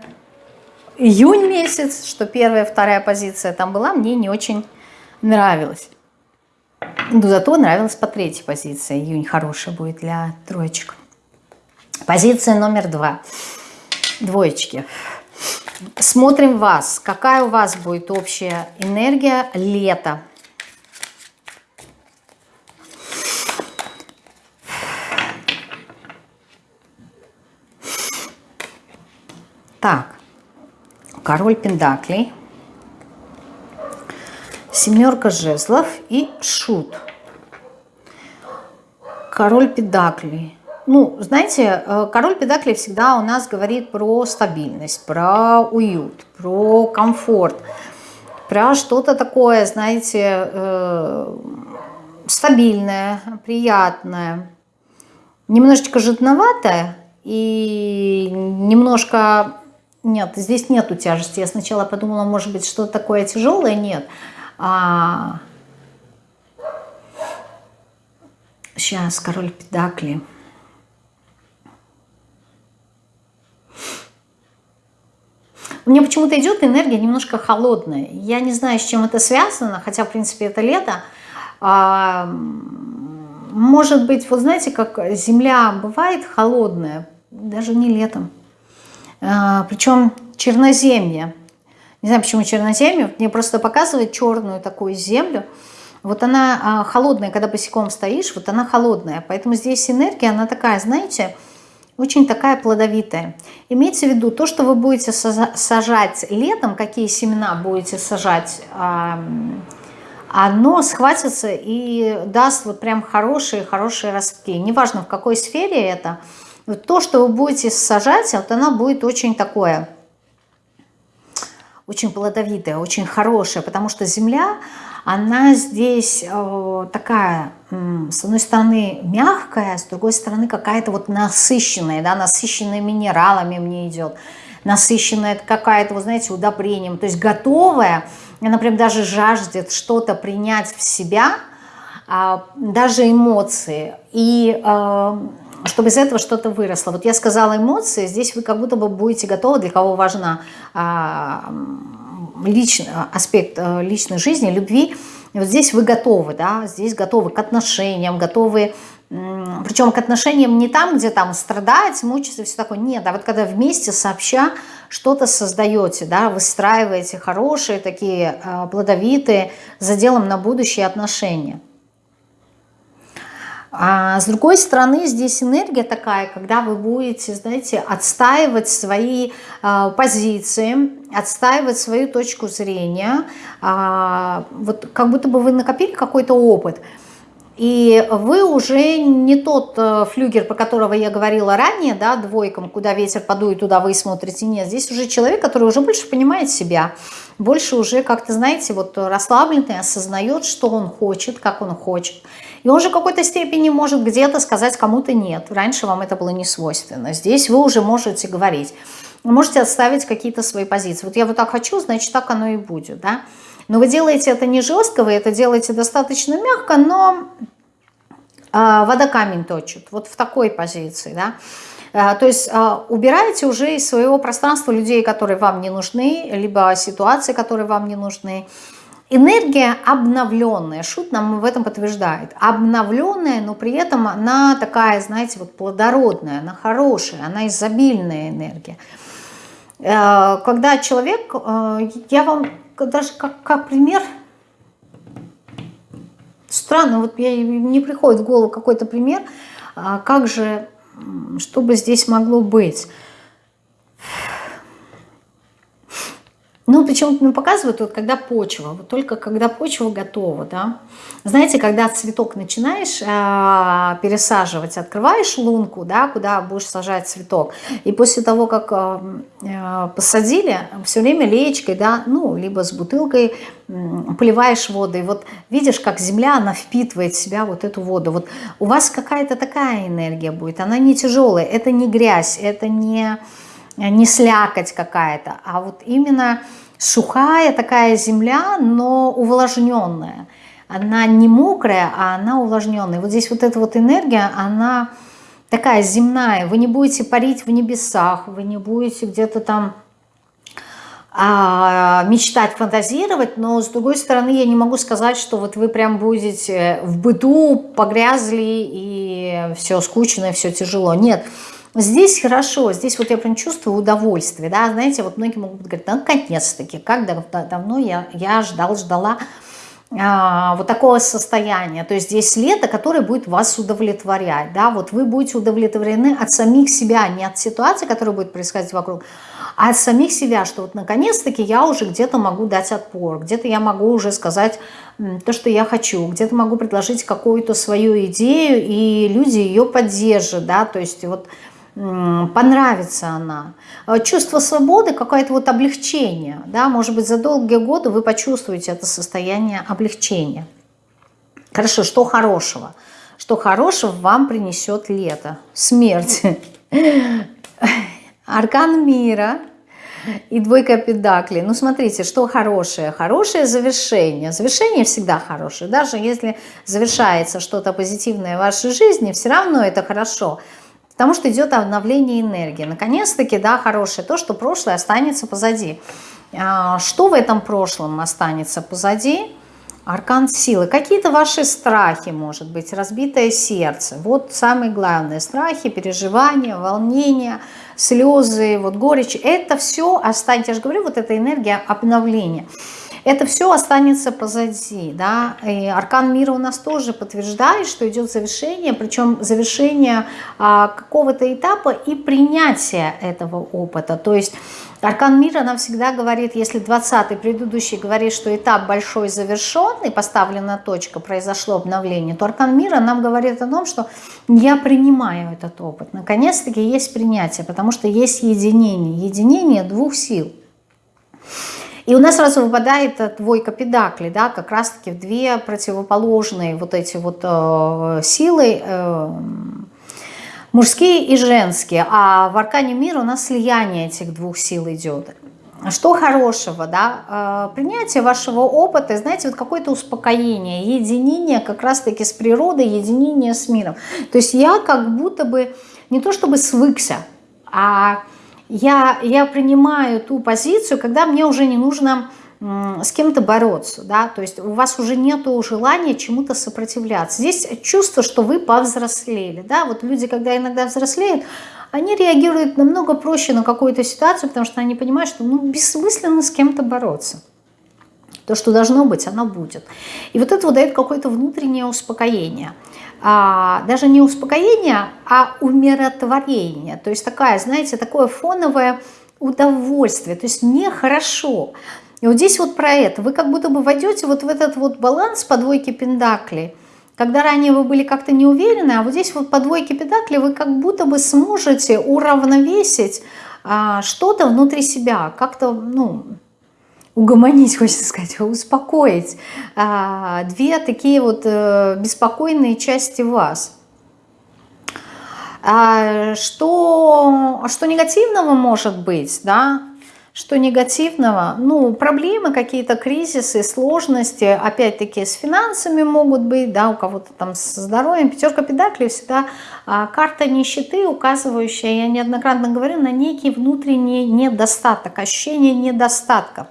июнь месяц, что первая, вторая позиция там была, мне не очень нравилась. Но зато нравилась по третьей позиции. Июнь хорошая будет для троечек. Позиция номер два. Двоечки. Смотрим вас. Какая у вас будет общая энергия лета? Так, король пендаклей, семерка жезлов и шут. Король педаклей ну, знаете, э, король педаклей всегда у нас говорит про стабильность, про уют, про комфорт, про что-то такое, знаете, э, стабильное, приятное, немножечко жидноватое и немножко... Нет, здесь нету тяжести. Я сначала подумала, может быть, что-то такое тяжелое. Нет. А... Сейчас, король педакли. Мне почему-то идет энергия немножко холодная. Я не знаю, с чем это связано, хотя, в принципе, это лето. А, может быть, вот знаете, как земля бывает холодная, даже не летом. А, причем черноземье. Не знаю, почему черноземье. Мне просто показывает черную такую землю. Вот она а, холодная, когда босиком стоишь, вот она холодная. Поэтому здесь энергия, она такая, знаете, очень такая плодовитая. Имейте в виду, то, что вы будете сажать летом, какие семена будете сажать, оно схватится и даст вот прям хорошие-хорошие ростки. Неважно, в какой сфере это, то, что вы будете сажать, вот оно будет очень такое, очень плодовитое, очень хорошее, потому что земля, она здесь э, такая, с одной стороны мягкая, с другой стороны какая-то вот насыщенная, да, насыщенная минералами мне идет, насыщенная какая-то, вы знаете, удобрением, то есть готовая, она прям даже жаждет что-то принять в себя, а, даже эмоции, и э, чтобы из этого что-то выросло. Вот я сказала эмоции, здесь вы как будто бы будете готовы, для кого важна а, личный аспект э, личной жизни, любви, и вот здесь вы готовы, да, здесь готовы к отношениям, готовы, причем к отношениям не там, где там страдать, мучиться, все такое, нет, а вот когда вместе сообща что-то создаете, да, выстраиваете хорошие такие э, плодовитые, за делом на будущее отношения. А с другой стороны, здесь энергия такая, когда вы будете, знаете, отстаивать свои э, позиции, отстаивать свою точку зрения, э, вот как будто бы вы накопили какой-то опыт. И вы уже не тот э, флюгер, про которого я говорила ранее, да, двойкам, куда ветер подует, туда вы смотрите. Нет, здесь уже человек, который уже больше понимает себя, больше уже как-то, знаете, вот расслабленный, осознает, что он хочет, как он хочет. И он же в какой-то степени может где-то сказать кому-то нет. Раньше вам это было не свойственно. Здесь вы уже можете говорить. Вы можете отставить какие-то свои позиции. Вот я вот так хочу, значит, так оно и будет. Да? Но вы делаете это не жестко, вы это делаете достаточно мягко, но э, вода камень точит. Вот в такой позиции. Да? Э, то есть э, убираете уже из своего пространства людей, которые вам не нужны, либо ситуации, которые вам не нужны. Энергия обновленная, шут нам в этом подтверждает, обновленная, но при этом она такая, знаете, вот плодородная, она хорошая, она изобильная энергия. Э, когда человек, э, я вам даже как, как пример, странно, вот мне не приходит в голову какой-то пример, а как же, что бы здесь могло быть. Ну, почему-то мне показывают, вот когда почва, вот только когда почва готова, да. Знаете, когда цветок начинаешь э, пересаживать, открываешь лунку, да, куда будешь сажать цветок, и после того, как э, посадили, все время леечкой, да, ну, либо с бутылкой э, поливаешь воду, и вот видишь, как земля, она впитывает в себя вот эту воду. Вот у вас какая-то такая энергия будет, она не тяжелая, это не грязь, это не не слякоть какая-то, а вот именно сухая такая земля, но увлажненная. Она не мокрая, а она увлажненная. Вот здесь вот эта вот энергия, она такая земная. Вы не будете парить в небесах, вы не будете где-то там а, мечтать, фантазировать, но с другой стороны я не могу сказать, что вот вы прям будете в быту погрязли и все скучно, все тяжело. Нет, Здесь хорошо, здесь вот я прям чувствую удовольствие, да, знаете, вот многие могут говорить, наконец-таки, как давно я, я ждал, ждала а, вот такого состояния, то есть здесь лето, которое будет вас удовлетворять, да, вот вы будете удовлетворены от самих себя, не от ситуации, которая будет происходить вокруг, а от самих себя, что вот наконец-таки я уже где-то могу дать отпор, где-то я могу уже сказать то, что я хочу, где-то могу предложить какую-то свою идею, и люди ее поддержат, да, то есть вот понравится она. Э, чувство свободы, какое-то вот облегчение, да, может быть, за долгие годы вы почувствуете это состояние облегчения. Хорошо, что хорошего? Что хорошего вам принесет лето? Смерть. Аркан мира и двойка педаклей. Ну, смотрите, что хорошее? Хорошее завершение. Завершение всегда хорошее. Даже если завершается что-то позитивное в вашей жизни, все равно это хорошо. Потому что идет обновление энергии. Наконец-таки, да, хорошее то, что прошлое останется позади. А, что в этом прошлом останется позади? Аркан силы. Какие-то ваши страхи, может быть, разбитое сердце. Вот самые главные страхи, переживания, волнения, слезы, вот горечь. Это все останется, я же говорю, вот эта энергия обновления. Это все останется позади. Да? И аркан мира у нас тоже подтверждает, что идет завершение, причем завершение а, какого-то этапа и принятие этого опыта. То есть Аркан мира нам всегда говорит, если 20-й предыдущий говорит, что этап большой завершен и поставлена точка, произошло обновление, то Аркан мира нам говорит о том, что я принимаю этот опыт. Наконец-таки есть принятие, потому что есть единение, единение двух сил. И у нас сразу выпадает двойка педакли, да, как раз-таки две противоположные вот эти вот э, силы, э, мужские и женские. А в аркане мира у нас слияние этих двух сил идет. Что хорошего, да, э, принятие вашего опыта, знаете, вот какое-то успокоение, единение как раз-таки с природой, единение с миром. То есть я как будто бы не то чтобы свыкся, а я, я принимаю ту позицию, когда мне уже не нужно с кем-то бороться, да, то есть у вас уже нет желания чему-то сопротивляться. Здесь чувство, что вы повзрослели, да, вот люди, когда иногда взрослеют, они реагируют намного проще на какую-то ситуацию, потому что они понимают, что ну, бессмысленно с кем-то бороться. То, что должно быть, оно будет. И вот это вот дает какое-то внутреннее успокоение а, даже не успокоение, а умиротворение. То есть такая, знаете, такое фоновое удовольствие, то есть нехорошо. И вот здесь вот про это. Вы как будто бы войдете вот в этот вот баланс по двойке пентаклей, когда ранее вы были как-то не уверены, а вот здесь вот по двойке пентаклей вы как будто бы сможете уравновесить а, что-то внутри себя, как-то, ну, угомонить, хочется сказать, успокоить а, две такие вот а, беспокойные части вас. А, что, что негативного может быть, да, что негативного? Ну, проблемы, какие-то кризисы, сложности, опять-таки с финансами могут быть, да, у кого-то там с здоровьем. Пятерка педаклей всегда а, карта нищеты, указывающая, я неоднократно говорю, на некий внутренний недостаток, ощущение недостатка.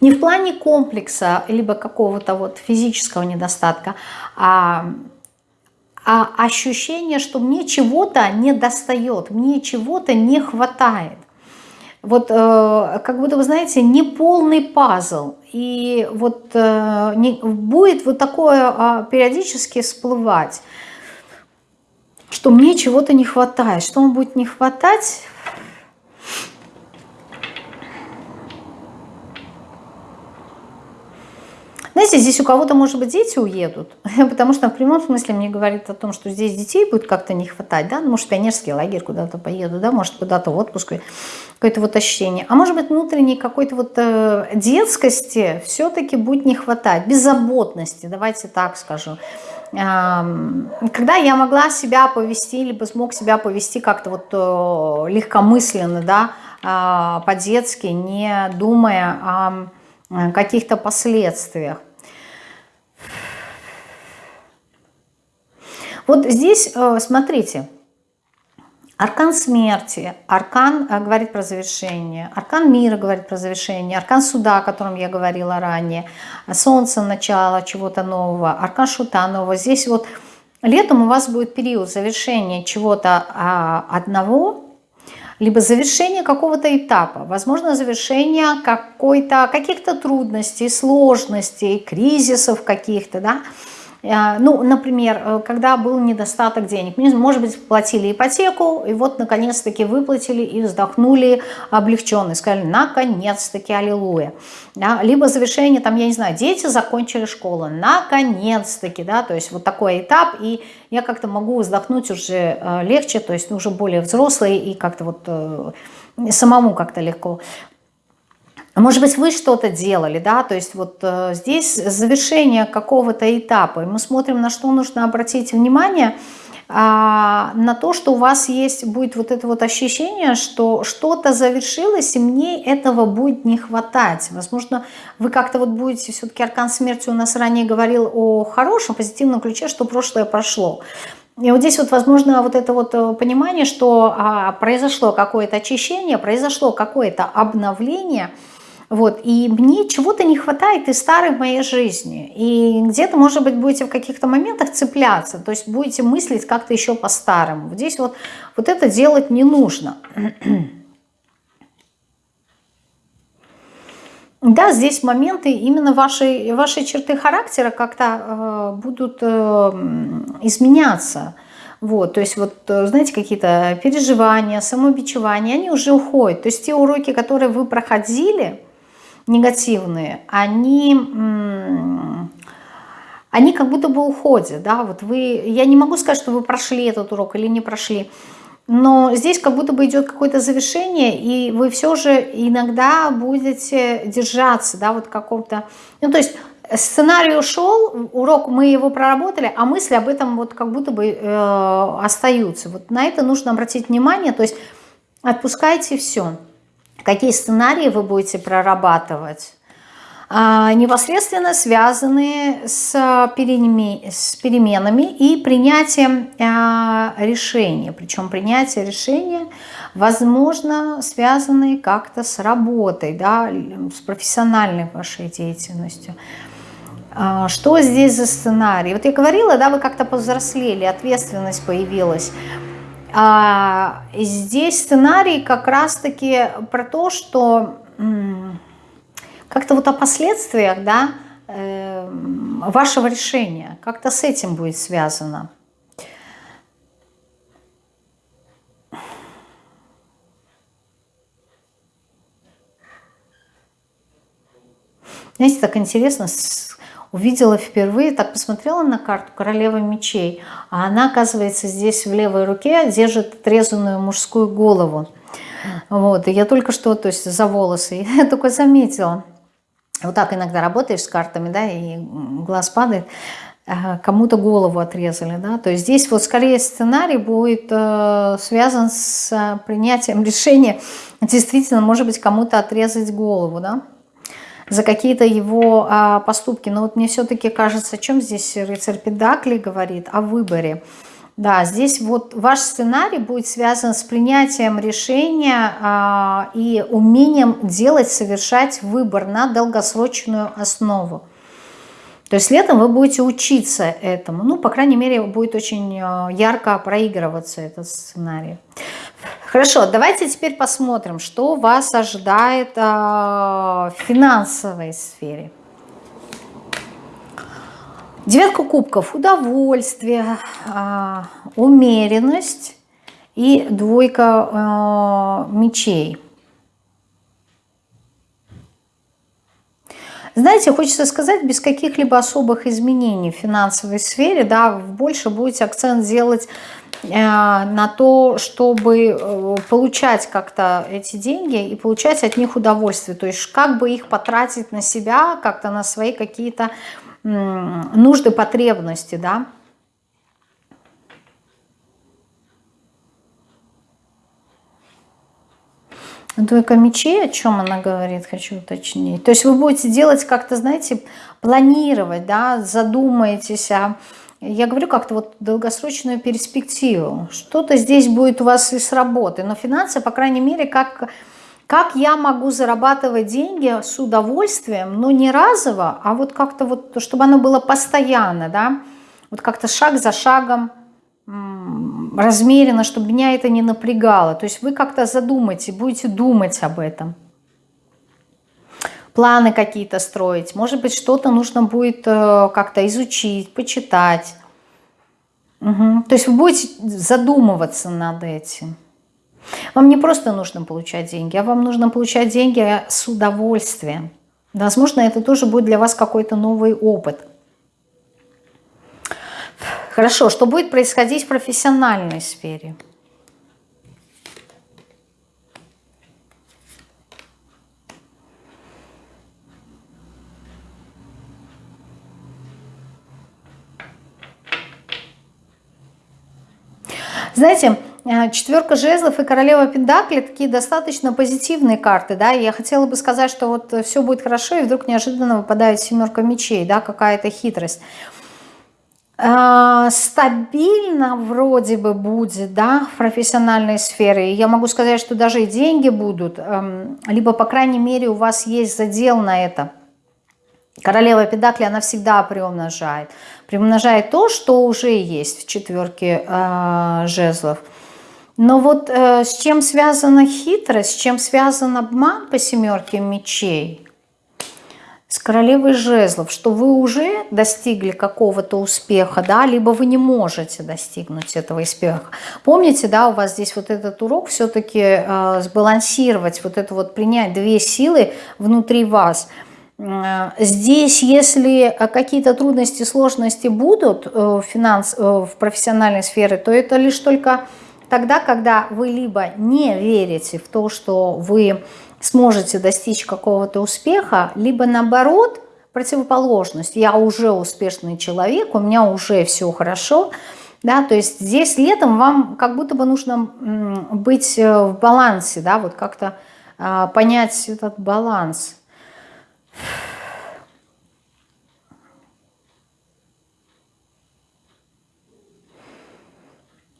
Не в плане комплекса, либо какого-то вот физического недостатка, а а ощущение, что мне чего-то не достает, мне чего-то не хватает вот э, как будто, вы знаете, неполный пазл. И вот э, не, будет вот такое э, периодически всплывать, что мне чего-то не хватает. Что вам будет не хватать? Знаете, здесь у кого-то, может быть, дети уедут, потому что в прямом смысле мне говорит о том, что здесь детей будет как-то не хватать, да, ну, может, пионерский лагерь куда-то поеду, да, может, куда-то в отпуск, какое-то вот ощущение. А может быть, внутренней какой-то вот э, детскости все-таки будет не хватать, беззаботности, давайте так скажу. Когда я могла себя повести, либо смог себя повести как-то вот э, легкомысленно, да, а, по-детски, не думая о каких-то последствиях. Вот здесь, э, смотрите, аркан смерти, аркан э, говорит про завершение, аркан мира говорит про завершение, аркан суда, о котором я говорила ранее, солнце, начало чего-то нового, аркан шута нового. Здесь вот летом у вас будет период завершения чего-то а, одного, либо завершение какого-то этапа, возможно, завершение каких-то трудностей, сложностей, кризисов каких-то, да, ну, например, э, когда был недостаток денег, может быть, платили ипотеку, и вот наконец-таки выплатили и вздохнули облегченно, сказали, наконец-таки, аллилуйя. Да? Либо завершение, там, я не знаю, дети закончили школу, наконец-таки, да, то есть вот такой этап, и я как-то могу вздохнуть уже э, легче, то есть уже более взрослый и как-то вот самому как-то легко. Может быть, вы что-то делали, да, то есть вот э, здесь завершение какого-то этапа, и мы смотрим, на что нужно обратить внимание, а, на то, что у вас есть, будет вот это вот ощущение, что что-то завершилось, и мне этого будет не хватать. Возможно, вы как-то вот будете, все-таки Аркан Смерти у нас ранее говорил о хорошем, позитивном ключе, что прошлое прошло. И вот здесь вот, возможно, вот это вот э, понимание, что а, произошло какое-то очищение, произошло какое-то обновление – вот, и мне чего-то не хватает из старой моей жизни. И где-то, может быть, будете в каких-то моментах цепляться, то есть будете мыслить как-то еще по-старому. Здесь вот, вот это делать не нужно. Да, здесь моменты именно вашей, вашей черты характера как-то э, будут э, изменяться. Вот, то есть вот, э, знаете, какие-то переживания, самобичевания, они уже уходят. То есть те уроки, которые вы проходили, негативные, они, они как будто бы уходят, да, вот вы, я не могу сказать, что вы прошли этот урок или не прошли, но здесь как будто бы идет какое-то завершение, и вы все же иногда будете держаться, да, вот каком-то, ну, то есть сценарий ушел, урок мы его проработали, а мысли об этом вот как будто бы э, остаются. Вот на это нужно обратить внимание, то есть отпускайте все какие сценарии вы будете прорабатывать, а, непосредственно связанные с, переменами и принятием а, решения. Причем принятие решения, возможно, связанные как-то с работой, да, с профессиональной вашей деятельностью. А, что здесь за сценарий? Вот я говорила, да, вы как-то повзрослели, ответственность появилась. А, здесь сценарий как раз-таки про то, что как-то вот о последствиях да, э, вашего решения, как-то с этим будет связано. Знаете, так интересно, увидела впервые, так посмотрела на карту королева мечей, а она, оказывается, здесь в левой руке держит отрезанную мужскую голову. Вот, и я только что, то есть за волосы, я только заметила. Вот так иногда работаешь с картами, да, и глаз падает, э, кому-то голову отрезали, да, то есть здесь вот скорее сценарий будет э, связан с принятием решения, действительно, может быть, кому-то отрезать голову, да, за какие-то его э, поступки, но вот мне все-таки кажется, о чем здесь рыцарь Педакли говорит, о выборе, да, здесь вот ваш сценарий будет связан с принятием решения а, и умением делать, совершать выбор на долгосрочную основу. То есть летом вы будете учиться этому. Ну, по крайней мере, будет очень а, ярко проигрываться этот сценарий. Хорошо, давайте теперь посмотрим, что вас ожидает а, в финансовой сфере. Девятка кубков, удовольствие, а, умеренность и двойка а, мечей. Знаете, хочется сказать, без каких-либо особых изменений в финансовой сфере, да, больше будете акцент делать э, на то, чтобы э, получать как-то эти деньги и получать от них удовольствие. То есть как бы их потратить на себя, как-то на свои какие-то нужды, потребности, да. Двойка мечей, о чем она говорит, хочу уточнить. То есть вы будете делать как-то, знаете, планировать, да, задумаетесь о... Я говорю как-то вот долгосрочную перспективу. Что-то здесь будет у вас и с работы, но финансы, по крайней мере, как как я могу зарабатывать деньги с удовольствием, но не разово, а вот как-то вот, чтобы оно было постоянно, да, вот как-то шаг за шагом, размеренно, чтобы меня это не напрягало. То есть вы как-то задумайте, будете думать об этом. Планы какие-то строить. Может быть, что-то нужно будет э, как-то изучить, почитать. Угу. То есть вы будете задумываться над этим. Вам не просто нужно получать деньги, а вам нужно получать деньги с удовольствием. Возможно, это тоже будет для вас какой-то новый опыт. Хорошо, что будет происходить в профессиональной сфере? Знаете, Э, четверка жезлов и королева пентакли такие достаточно позитивные карты, да, я хотела бы сказать, что вот все будет хорошо, и вдруг неожиданно выпадает семерка мечей, да, какая-то хитрость. Э, стабильно вроде бы будет, да, в профессиональной сфере. Я могу сказать, что даже и деньги будут, эм, либо, по крайней мере, у вас есть задел на это. Королева Педакли, она всегда приумножает. Приумножает то, что уже есть в четверке э, жезлов – но вот э, с чем связана хитрость, с чем связан обман по семерке мечей? С королевой жезлов, что вы уже достигли какого-то успеха, да, либо вы не можете достигнуть этого успеха. Помните, да, у вас здесь вот этот урок все-таки э, сбалансировать, вот это вот принять две силы внутри вас – Здесь, если какие-то трудности, сложности будут э, в, финанс, э, в профессиональной сфере, то это лишь только Тогда, когда вы либо не верите в то, что вы сможете достичь какого-то успеха, либо наоборот, противоположность. Я уже успешный человек, у меня уже все хорошо. Да, то есть здесь летом вам как будто бы нужно быть э, в балансе, да, вот как-то а, понять этот баланс.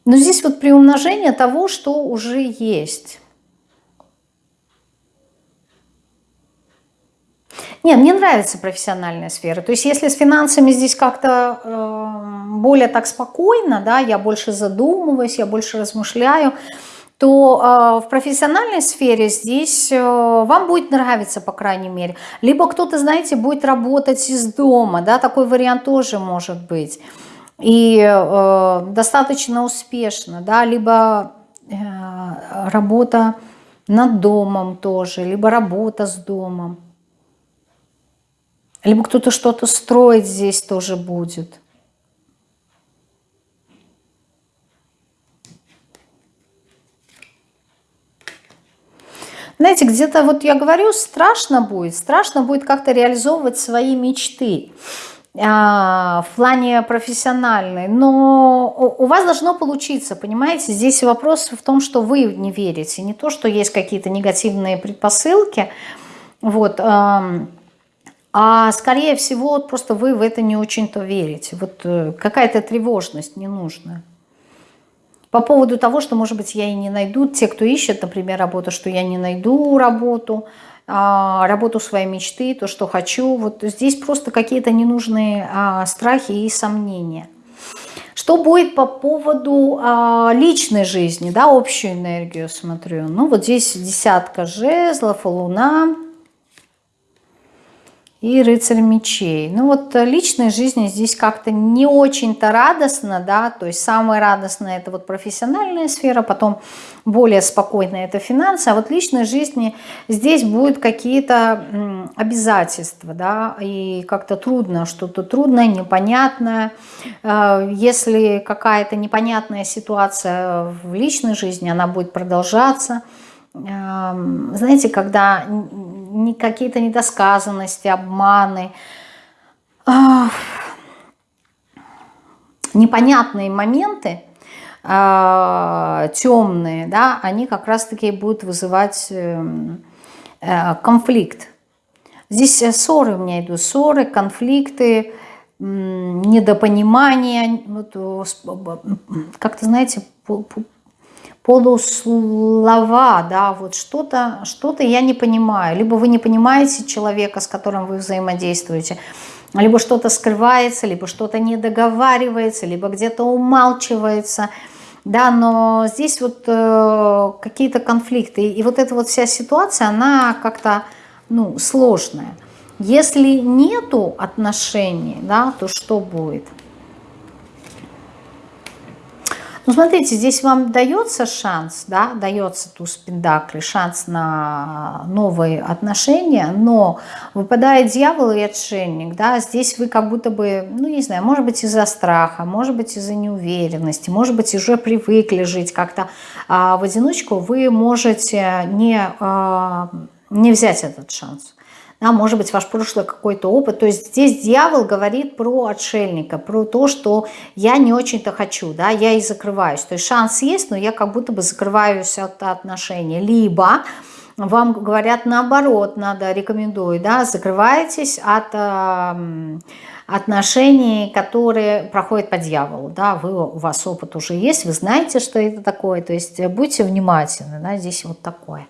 Но здесь вот приумножение того, что уже есть. Нет, мне нравится профессиональная сфера. То есть если с финансами здесь как-то э, более так спокойно, да, я больше задумываюсь, я больше размышляю, то э, в профессиональной сфере здесь э, вам будет нравиться, по крайней мере. Либо кто-то, знаете, будет работать из дома, да, такой вариант тоже может быть и э, достаточно успешно, да, либо э, работа над домом тоже, либо работа с домом, либо кто-то что-то строить здесь тоже будет. Знаете, где-то вот я говорю, страшно будет, страшно будет как-то реализовывать свои мечты а, в плане профессиональной, но у вас должно получиться, понимаете, здесь вопрос в том, что вы не верите, не то, что есть какие-то негативные предпосылки, вот, а скорее всего просто вы в это не очень-то верите, вот э, какая-то тревожность ненужная. По поводу того, что, может быть, я и не найду, те, кто ищет, например, работу, что я не найду работу, а, работу своей мечты, то, что хочу. Вот здесь просто какие-то ненужные а, страхи и сомнения. Что будет по поводу а, личной жизни, да, общую энергию смотрю. Ну, вот здесь десятка жезлов, луна и рыцарь мечей. Ну вот э, личной жизни здесь как-то не очень-то радостно, да, то есть самое радостное это вот профессиональная сфера, потом более спокойная это финансы, а вот личной жизни здесь будут какие-то обязательства, да, и как-то трудно, что-то трудное, непонятное. Э, если какая-то непонятная ситуация в личной жизни, она будет продолжаться, знаете, когда какие-то недосказанности, обманы, непонятные моменты, а, темные, да, они как раз-таки будут вызывать эм, э, конфликт. Здесь э, ссоры у меня идут, ссоры, конфликты, недопонимание, вот, как-то, знаете, полуслова, да, вот что-то что, -то, я не понимаю. Либо вы не понимаете человека, с которым вы взаимодействуете, либо что-то скрывается, либо что-то не договаривается, либо где-то умалчивается, да, но здесь вот э, какие-то конфликты, и вот эта вот вся ситуация, она как-то, ну, сложная. Если нету отношений, да, то что будет? Ну, смотрите, здесь вам дается шанс, да, дается туз пентаклей, шанс на новые отношения, но выпадает дьявол и отшельник, да, здесь вы как будто бы, ну, не знаю, может быть, из-за страха, может быть, из-за неуверенности, может быть, уже привыкли жить как-то а в одиночку, вы можете не, а, не взять этот шанс да, может быть, ваш прошлый какой-то опыт. То есть здесь дьявол говорит про отшельника, про то, что я не очень-то хочу, да, я и закрываюсь. То есть шанс есть, но я как будто бы закрываюсь от отношений. Либо вам говорят наоборот, надо, рекомендую, да, закрываетесь от э, отношений, которые проходят по дьяволу, да, вы, у вас опыт уже есть, вы знаете, что это такое, то есть будьте внимательны, да, здесь вот такое.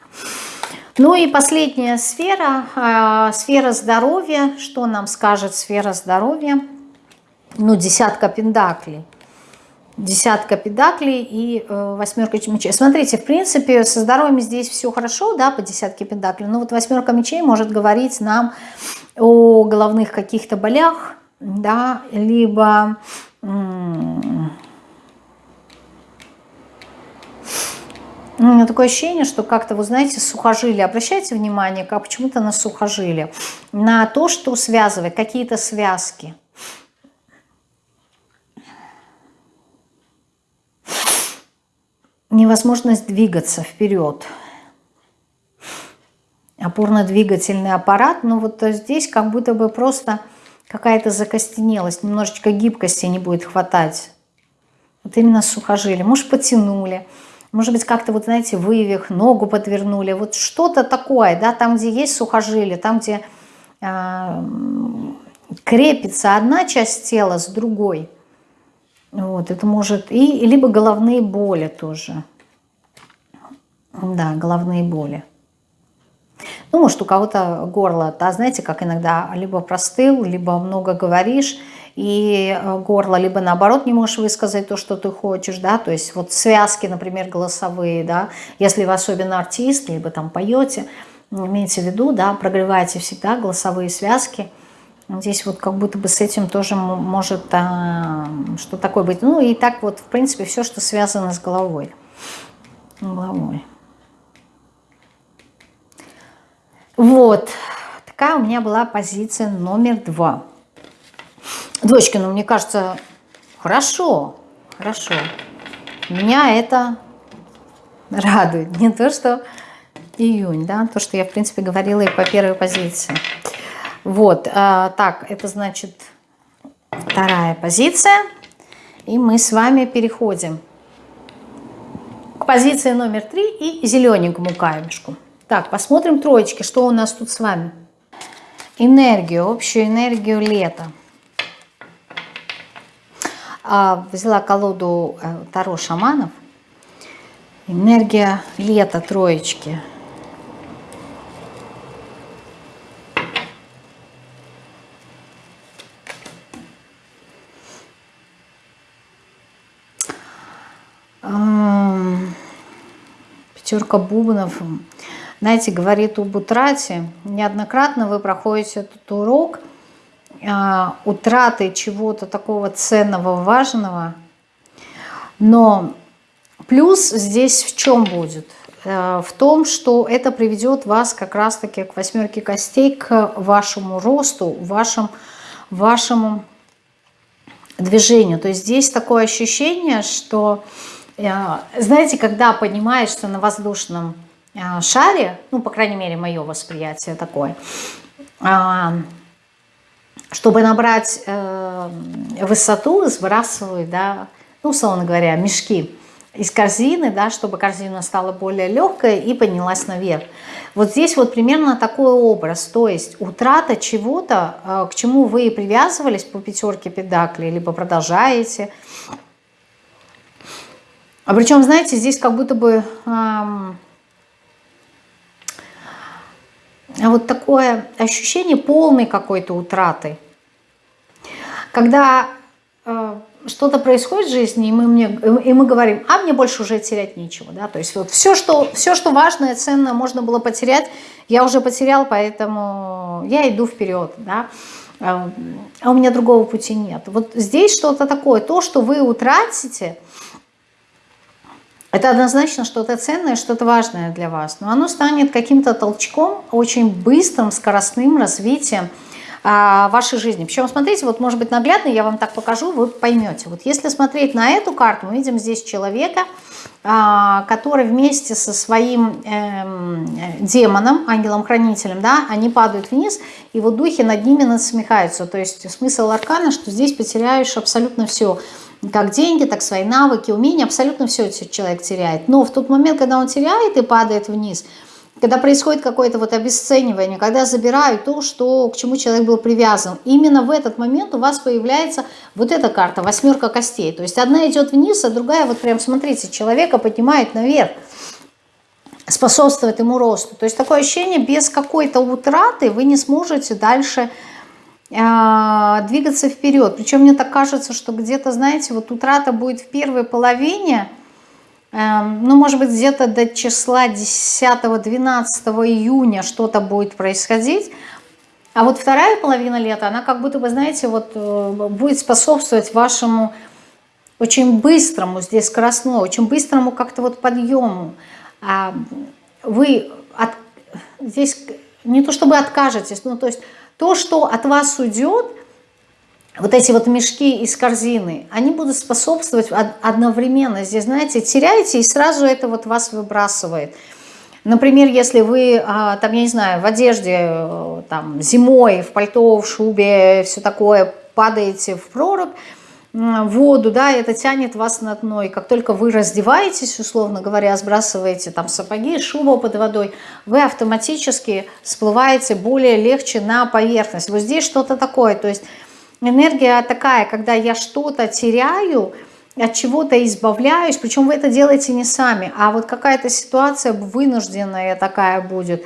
Ну и последняя сфера, э, сфера здоровья. Что нам скажет сфера здоровья? Ну, десятка пендаклей. Десятка педаклей и э, восьмерка мечей. Смотрите, в принципе, со здоровьем здесь все хорошо, да, по десятке педаклей. Но вот восьмерка мечей может говорить нам о головных каких-то болях, да, либо У меня такое ощущение, что как-то, вы знаете, сухожилие. Обращайте внимание, как почему-то на сухожилие. На то, что связывает, какие-то связки. Невозможность двигаться вперед. Опорно-двигательный аппарат. Но вот здесь как будто бы просто какая-то закостенелость. Немножечко гибкости не будет хватать. Вот именно сухожилие. Может, потянули. Может быть, как-то, вот знаете, вывих, ногу подвернули. Вот что-то такое, да, там, где есть сухожилие, там, где э, крепится одна часть тела с другой. Вот, это может... И, либо головные боли тоже. Да, головные боли. Ну, может, у кого-то горло, да, знаете, как иногда либо простыл, либо много говоришь, и э, горло, либо наоборот не можешь высказать то, что ты хочешь, да, то есть вот связки, например, голосовые, да, если вы особенно артист, либо там поете, имейте в виду, да, прогревайте всегда голосовые связки, Здесь вот как будто бы с этим тоже может а, что такое быть. Ну и так вот, в принципе, все, что связано с головой. Головой. Вот. Такая у меня была позиция номер два. Дочки, ну мне кажется, хорошо, хорошо. Меня это радует. Не то, что июнь, да, то, что я, в принципе, говорила и по первой позиции. Вот, а, так, это значит вторая позиция. И мы с вами переходим к позиции номер три и зелененькому камешку. Так, посмотрим троечки, что у нас тут с вами. Энергию, общую энергию лета. А, взяла колоду э, Таро шаманов. Энергия лета, троечки. Пятерка бубнов знаете, говорит об утрате. Неоднократно вы проходите этот урок утраты чего-то такого ценного, важного. Но плюс здесь в чем будет? Э, в том, что это приведет вас как раз-таки к восьмерке костей, к вашему росту, вашему, вашему движению. То есть здесь такое ощущение, что, э, знаете, когда понимаешь, что на воздушном а, шаре, ну, по крайней мере, мое восприятие такое, а, чтобы набрать э, высоту, сбрасывают, да, ну, условно говоря, мешки из корзины, да, чтобы корзина стала более легкой и поднялась наверх. Вот здесь вот примерно такой образ, то есть утрата чего-то, э, к чему вы привязывались по пятерке педакли, либо продолжаете. А причем, знаете, здесь как будто бы... Эм, вот такое ощущение полной какой-то утраты. Когда э, что-то происходит в жизни, и мы, мне, и мы говорим, а мне больше уже терять нечего. Да? То есть вот все что, все, что важное, ценное можно было потерять, я уже потерял, поэтому я иду вперед. Да? А, а у меня другого пути нет. Вот здесь что-то такое, то, что вы утратите, это однозначно что-то ценное, что-то важное для вас. Но оно станет каким-то толчком, очень быстрым, скоростным развитием а, вашей жизни. Причем, смотрите, вот может быть наглядно, я вам так покажу, вы поймете. Вот если смотреть на эту карту, мы видим здесь человека, а, который вместе со своим э, демоном, ангелом-хранителем, да, они падают вниз, и вот духи над ними насмехаются. То есть смысл аркана, что здесь потеряешь абсолютно все – как деньги, так свои навыки, умения, абсолютно все человек теряет. Но в тот момент, когда он теряет и падает вниз, когда происходит какое-то вот обесценивание, когда забирают то, что, к чему человек был привязан, именно в этот момент у вас появляется вот эта карта, восьмерка костей. То есть одна идет вниз, а другая, вот прям смотрите, человека поднимает наверх, способствует ему росту. То есть такое ощущение, без какой-то утраты вы не сможете дальше двигаться вперед. Причем мне так кажется, что где-то, знаете, вот утрата будет в первой половине, эм, ну, может быть, где-то до числа 10-12 июня что-то будет происходить, а вот вторая половина лета, она как будто бы, знаете, вот э, будет способствовать вашему очень быстрому, здесь скоростному, очень быстрому как-то вот подъему. А вы от, здесь не то чтобы откажетесь, ну, то есть то, что от вас уйдет, вот эти вот мешки из корзины, они будут способствовать одновременно. Здесь, знаете, теряете, и сразу это вот вас выбрасывает. Например, если вы, а, там, я не знаю, в одежде, э, там, зимой, в пальто, в шубе, все такое, падаете в прорубь, воду, да, это тянет вас на дно. И как только вы раздеваетесь, условно говоря, сбрасываете там сапоги, шубу под водой, вы автоматически всплываете более легче на поверхность. Вот здесь что-то такое, то есть энергия такая, когда я что-то теряю, от чего-то избавляюсь, причем вы это делаете не сами, а вот какая-то ситуация вынужденная такая будет,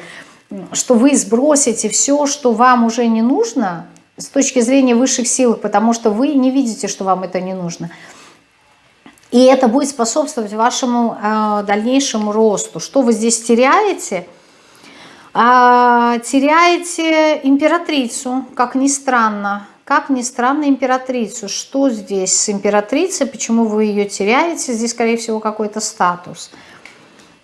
что вы сбросите все, что вам уже не нужно, с точки зрения высших сил, потому что вы не видите, что вам это не нужно. И это будет способствовать вашему э, дальнейшему росту. Что вы здесь теряете? А, теряете императрицу, как ни странно. Как ни странно, императрицу. Что здесь с императрицей? Почему вы ее теряете? Здесь, скорее всего, какой-то статус.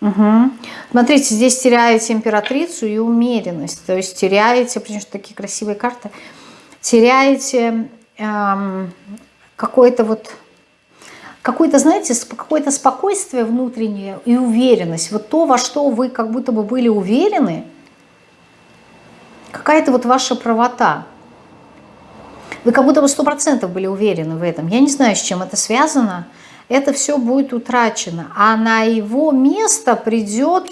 Угу. Смотрите, здесь теряете императрицу и умеренность. То есть теряете, потому что такие красивые карты теряете эм, какое-то вот какое-то, знаете, какое-то спокойствие внутреннее и уверенность. Вот то, во что вы как будто бы были уверены, какая-то вот ваша правота. Вы как будто бы сто процентов были уверены в этом. Я не знаю, с чем это связано. Это все будет утрачено. А на его место придет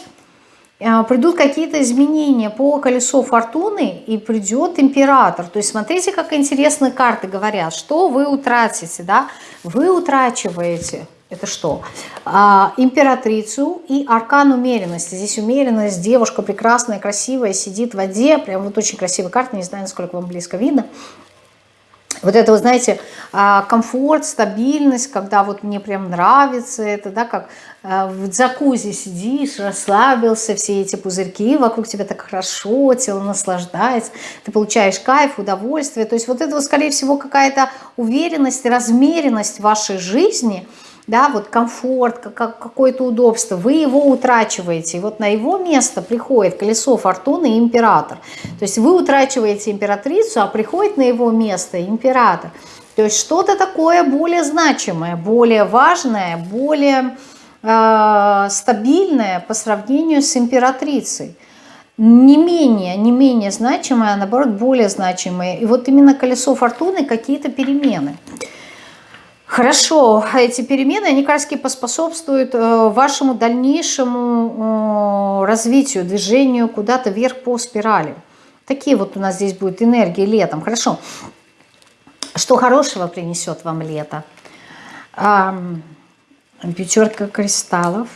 придут какие-то изменения по колесу фортуны и придет император. То есть смотрите, как интересные карты говорят, что вы утратите, да? Вы утрачиваете, это что? А, императрицу и аркан умеренности. Здесь умеренность, девушка прекрасная, красивая, сидит в воде, прям вот очень красивая карта, не знаю, насколько вам близко видно. Вот это, вы знаете, а, комфорт, стабильность, когда вот мне прям нравится это, да, как а, в джакузи сидишь, расслабился, все эти пузырьки, вокруг тебя так хорошо, тело наслаждается, ты получаешь кайф, удовольствие. То есть вот это, скорее всего, какая-то уверенность, размеренность вашей жизни – да, вот комфорт, какое-то удобство, вы его утрачиваете. И вот на его место приходит колесо фортуны и император. То есть вы утрачиваете императрицу, а приходит на его место император. То есть что-то такое более значимое, более важное, более э, стабильное по сравнению с императрицей. Не менее, не менее значимое, а наоборот более значимое. И вот именно колесо фортуны какие-то перемены. Хорошо, эти перемены, они раз поспособствуют э, вашему дальнейшему э, развитию, движению куда-то вверх по спирали. Такие вот у нас здесь будут энергии летом. Хорошо. Что хорошего принесет вам лето? Пятерка кристаллов.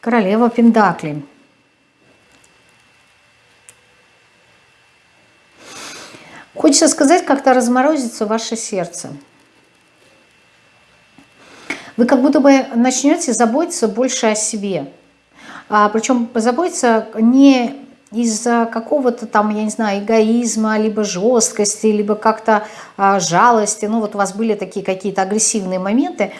Королева Пендакли. Хочется сказать, как-то разморозится ваше сердце. Вы как будто бы начнете заботиться больше о себе. А, причем заботиться не из-за какого-то там, я не знаю, эгоизма, либо жесткости, либо как-то а, жалости. Ну вот у вас были такие какие-то агрессивные моменты.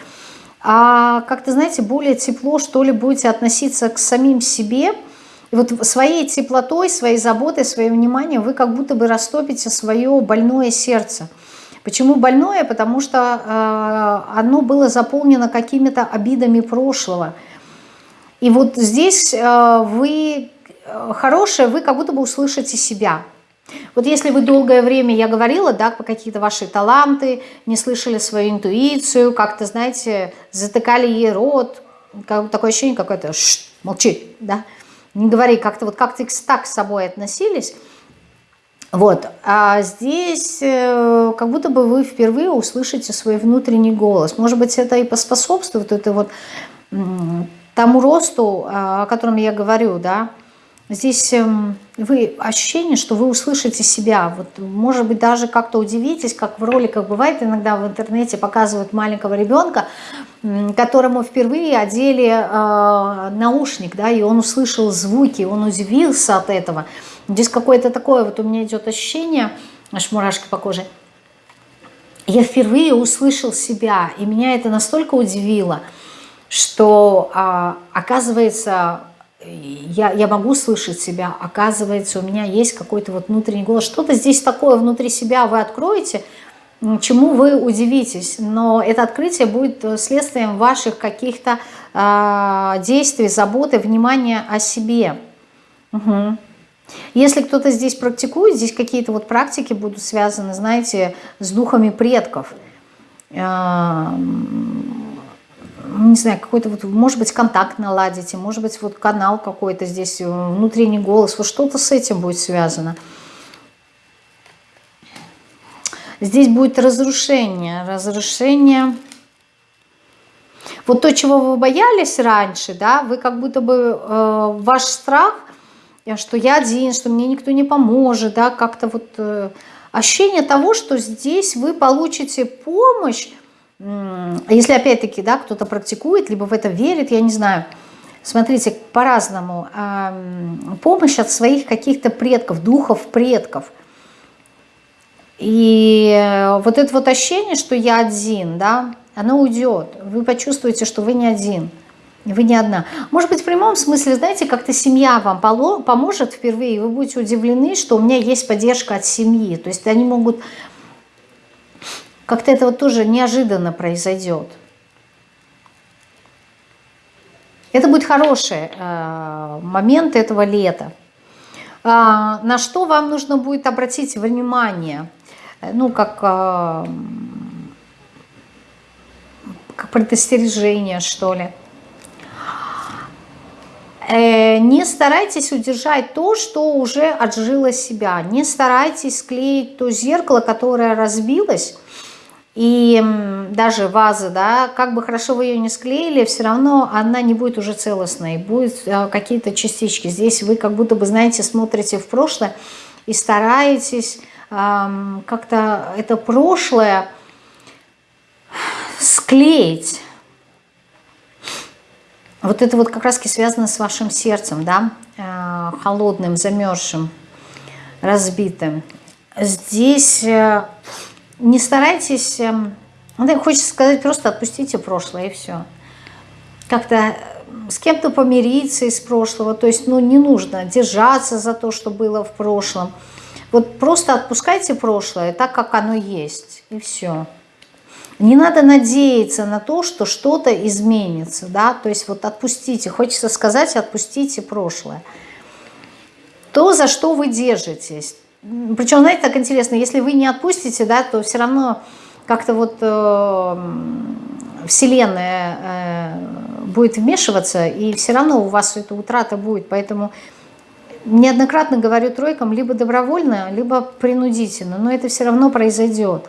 А как-то, знаете, более тепло, что ли, будете относиться к самим себе – и вот своей теплотой, своей заботой, своим вниманием вы как будто бы растопите свое больное сердце. Почему больное? Потому что э, оно было заполнено какими-то обидами прошлого. И вот здесь э, вы э, хорошее, вы как будто бы услышите себя. Вот если вы долгое время, я говорила, да, по какие-то ваши таланты, не слышали свою интуицию, как-то, знаете, затыкали ей рот, как, такое ощущение какое-то, молчи, да, не говори, как-то вот как-то так с собой относились. Вот, а здесь э, как будто бы вы впервые услышите свой внутренний голос. Может быть, это и поспособствует это вот тому росту, о котором я говорю, да, Здесь эм, вы ощущение, что вы услышите себя. Вот, может быть, даже как-то удивитесь, как в роликах бывает иногда в интернете показывают маленького ребенка, которому впервые одели э, наушник, да, и он услышал звуки, он удивился от этого. Здесь какое-то такое вот у меня идет ощущение, аж мурашки по коже. Я впервые услышал себя, и меня это настолько удивило, что, э, оказывается, я, я могу слышать себя, оказывается, у меня есть какой-то вот внутренний голос. Что-то здесь такое внутри себя вы откроете, чему вы удивитесь. Но это открытие будет э, следствием ваших каких-то э, действий, заботы, внимания о себе. Угу. Если кто-то здесь практикует, здесь какие-то вот практики будут связаны, знаете, с духами предков не знаю, какой-то вот, может быть, контакт наладите, может быть, вот канал какой-то здесь, э, внутренний голос, вот что-то с этим будет связано. Здесь будет разрушение, разрушение. Вот то, чего вы боялись раньше, да, вы как будто бы, э, ваш страх, э, что я один, что мне никто не поможет, да, как-то вот э, ощущение того, что здесь вы получите помощь, если опять-таки да, кто-то практикует, либо в это верит, я не знаю, смотрите, по-разному. Помощь от своих каких-то предков, духов предков. И э, вот это вот ощущение, что я один, да, оно уйдет. Вы почувствуете, что вы не один. Вы не одна. Может быть, в прямом смысле, знаете, как-то семья вам поможет впервые, и вы будете удивлены, что у меня есть поддержка от семьи. То есть они могут Как-то это вот тоже неожиданно произойдет. Это будет хороший э, момент этого лета. А, на что вам нужно будет обратить внимание? Ну, как, э, как предостережение, что ли. Э, не старайтесь удержать то, что уже отжило себя. Не старайтесь склеить то зеркало, которое разбилось, и даже ваза, да, как бы хорошо вы ее не склеили, все равно она не будет уже целостной, будут э, какие-то частички. Здесь вы как будто бы, знаете, смотрите в прошлое и стараетесь эм, как-то это прошлое склеить. Вот это вот как раз связано с вашим сердцем, да, э, холодным, замерзшим, разбитым. Здесь э, не старайтесь, эм, ну, хочется сказать, просто отпустите прошлое и все. Как-то э, с кем-то помириться из прошлого, то есть, ну, не нужно держаться за то, что было в прошлом. Вот просто отпускайте прошлое так, как оно есть, и все. Не надо надеяться на то, что что-то изменится, да, то есть вот отпустите, хочется сказать, отпустите прошлое. То, за что вы держитесь, причем, знаете, так интересно, если вы не отпустите, да, то все равно как-то вот э, Вселенная э, будет вмешиваться, и все равно у вас эта утрата будет. Поэтому неоднократно говорю тройкам, либо добровольно, либо принудительно, но это все равно произойдет.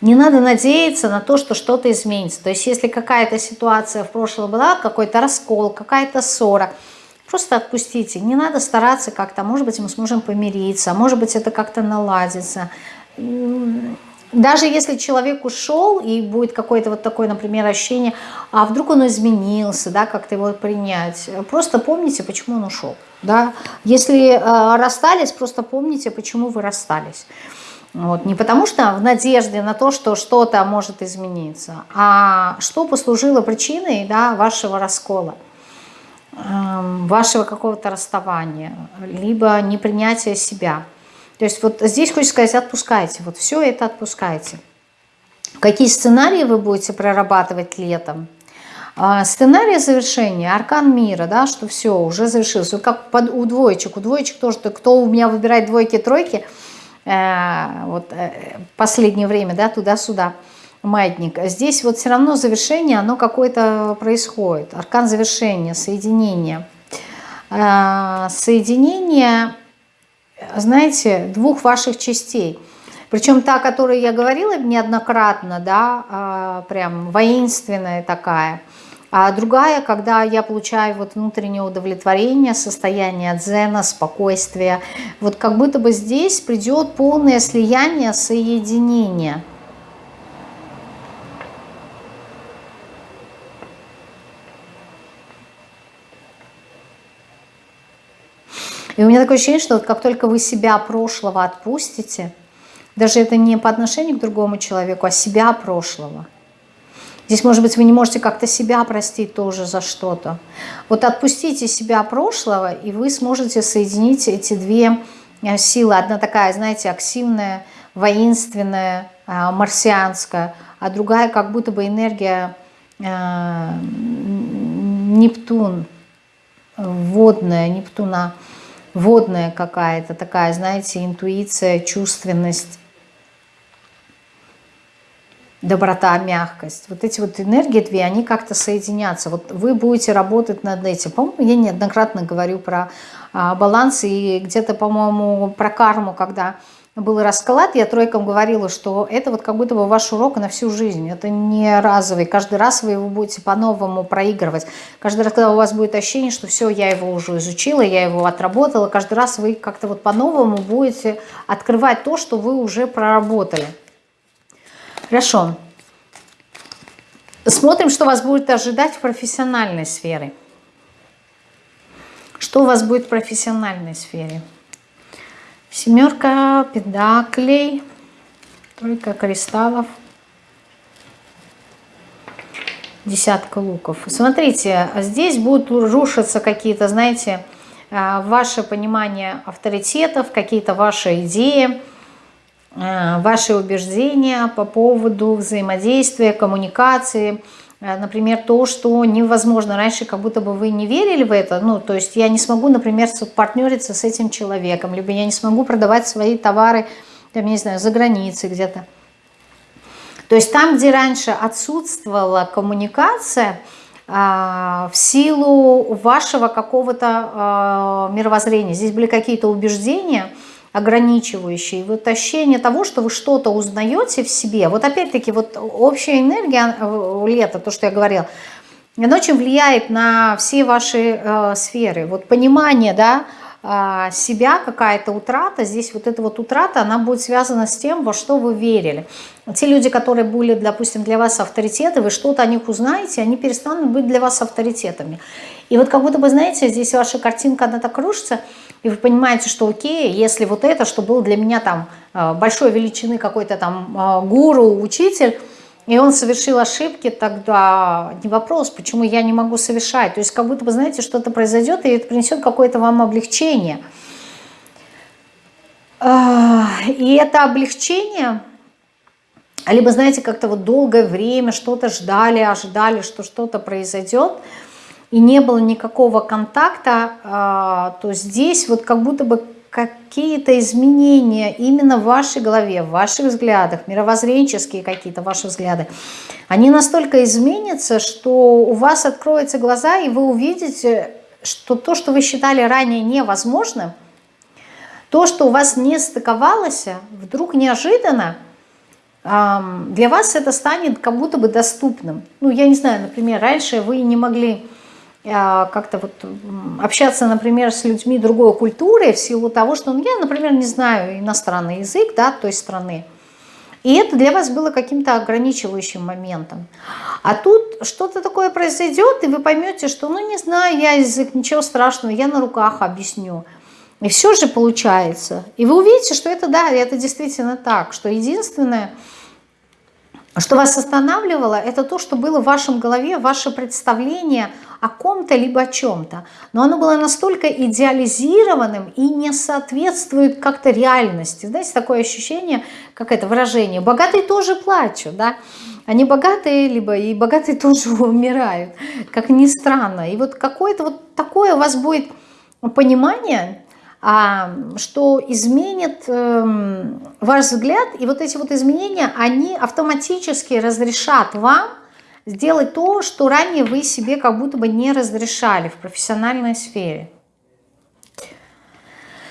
Не надо надеяться на то, что что-то изменится. То есть если какая-то ситуация в прошлом была, какой-то раскол, какая-то ссора – Просто отпустите. Не надо стараться как-то, может быть, мы сможем помириться, может быть, это как-то наладится. Даже если человек ушел и будет какое-то вот такое, например, ощущение, а вдруг он изменился, да, как-то его принять, просто помните, почему он ушел. Да? Если э, расстались, просто помните, почему вы расстались. Вот. Не потому что в надежде на то, что что-то может измениться, а что послужило причиной да, вашего раскола. Эм, вашего какого-то расставания, либо непринятия себя. То есть вот здесь хочется сказать, отпускайте, вот все это отпускайте. Какие сценарии вы будете прорабатывать летом? А, сценарий завершения, аркан мира, да, что все, уже завершилось. Вот как под, у двоечек, у двоечек тоже, кто у меня выбирает двойки, тройки, э, вот э, последнее время, да, туда-сюда – маятник. Здесь вот все равно завершение, оно какое-то происходит. Аркан завершения, соединения. А, соединение, знаете, двух ваших частей. Причем та, о которой я говорила неоднократно, да, а, прям воинственная такая. А другая, когда я получаю вот внутреннее удовлетворение, состояние дзена, спокойствия. Вот как будто бы здесь придет полное слияние, соединение – И у меня такое ощущение, что вот как только вы себя прошлого отпустите, даже это не по отношению к другому человеку, а себя прошлого. Здесь, может быть, вы не можете как-то себя простить тоже за что-то. Вот отпустите себя прошлого, и вы сможете соединить эти две э, силы. Одна такая, знаете, аксивная, воинственная, э, марсианская, а другая как будто бы энергия э, Нептун, водная Нептуна водная какая-то такая, знаете, интуиция, чувственность, доброта, мягкость. Вот эти вот энергии две, они как-то соединятся. Вот вы будете работать над этим. По-моему, я неоднократно говорю про а, баланс и где-то, по-моему, про карму, когда был расклад, я тройкам говорила, что это вот как будто бы ваш урок на всю жизнь. Это не разовый. Каждый раз вы его будете по-новому проигрывать. Каждый раз, когда у вас будет ощущение, что все, я его уже изучила, я его отработала, каждый раз вы как-то вот по-новому будете открывать то, что вы уже проработали. Хорошо. Смотрим, что вас будет ожидать в профессиональной сфере. Что у вас будет в профессиональной сфере? Семерка педаклей, тройка кристаллов, десятка луков. Смотрите, здесь будут рушиться какие-то, знаете, а, ваше понимание авторитетов, какие-то ваши идеи. э, ваши убеждения по поводу взаимодействия, коммуникации, Например, то, что невозможно. Раньше как будто бы вы не верили в это. Ну, то есть я не смогу, например, партнериться с этим человеком, либо я не смогу продавать свои товары, там, не знаю, за границей где-то. То есть там, где раньше отсутствовала коммуникация, а, в силу вашего какого-то а, мировоззрения, здесь были какие-то убеждения ограничивающие, вот ощущение того, что вы что-то узнаете в себе. Вот опять-таки, вот общая энергия э, лета, то, что я говорила, она очень влияет на все ваши э, сферы. Вот понимание, да, а, себя, какая-то утрата, здесь вот эта вот утрата, она будет связана с тем, во что вы верили. Те люди, которые были, допустим, для вас авторитеты, вы что-то о них узнаете, они перестанут быть для вас авторитетами. И вот как будто бы, знаете, здесь ваша картинка, она так рушится, и вы понимаете, что окей, если вот это, что было для меня там а, большой величины какой-то там а, гуру, учитель, и он совершил ошибки, тогда не вопрос, почему я не могу совершать. То есть как будто бы, знаете, что-то произойдет, и это принесет какое-то вам облегчение. А, и это облегчение, либо, знаете, как-то вот долгое время что-то ждали, ожидали, что что-то произойдет, и не было никакого контакта, а, то здесь вот как будто бы какие-то изменения именно в вашей голове, в ваших взглядах, мировоззренческие какие-то ваши взгляды, они настолько изменятся, что у вас откроются глаза, и вы увидите, что то, что вы считали ранее невозможным, то, что у вас не стыковалось, вдруг неожиданно для вас это станет как будто бы доступным. Ну, я не знаю, например, раньше вы не могли а, как-то вот общаться, например, с людьми другой культуры в силу того, что ну, я, например, не знаю иностранный язык да, той страны. И это для вас было каким-то ограничивающим моментом. А тут что-то такое произойдет, и вы поймете, что, ну, не знаю я язык, ничего страшного, я на руках объясню. И все же получается. И вы увидите, что это, да, это действительно так, что единственное, что вас останавливало, это то, что было в вашем голове, ваше представление о ком-то либо о чем-то. Но оно было настолько идеализированным и не соответствует как-то реальности. Знаете, такое ощущение, как это выражение, богатые тоже плачут, да? Они богатые, либо и богатые тоже умирают, как ни странно. И вот какое-то вот такое у вас будет понимание, что изменит эм, ваш взгляд, и вот эти вот изменения, они автоматически разрешат вам сделать то, что ранее вы себе как будто бы не разрешали в профессиональной сфере.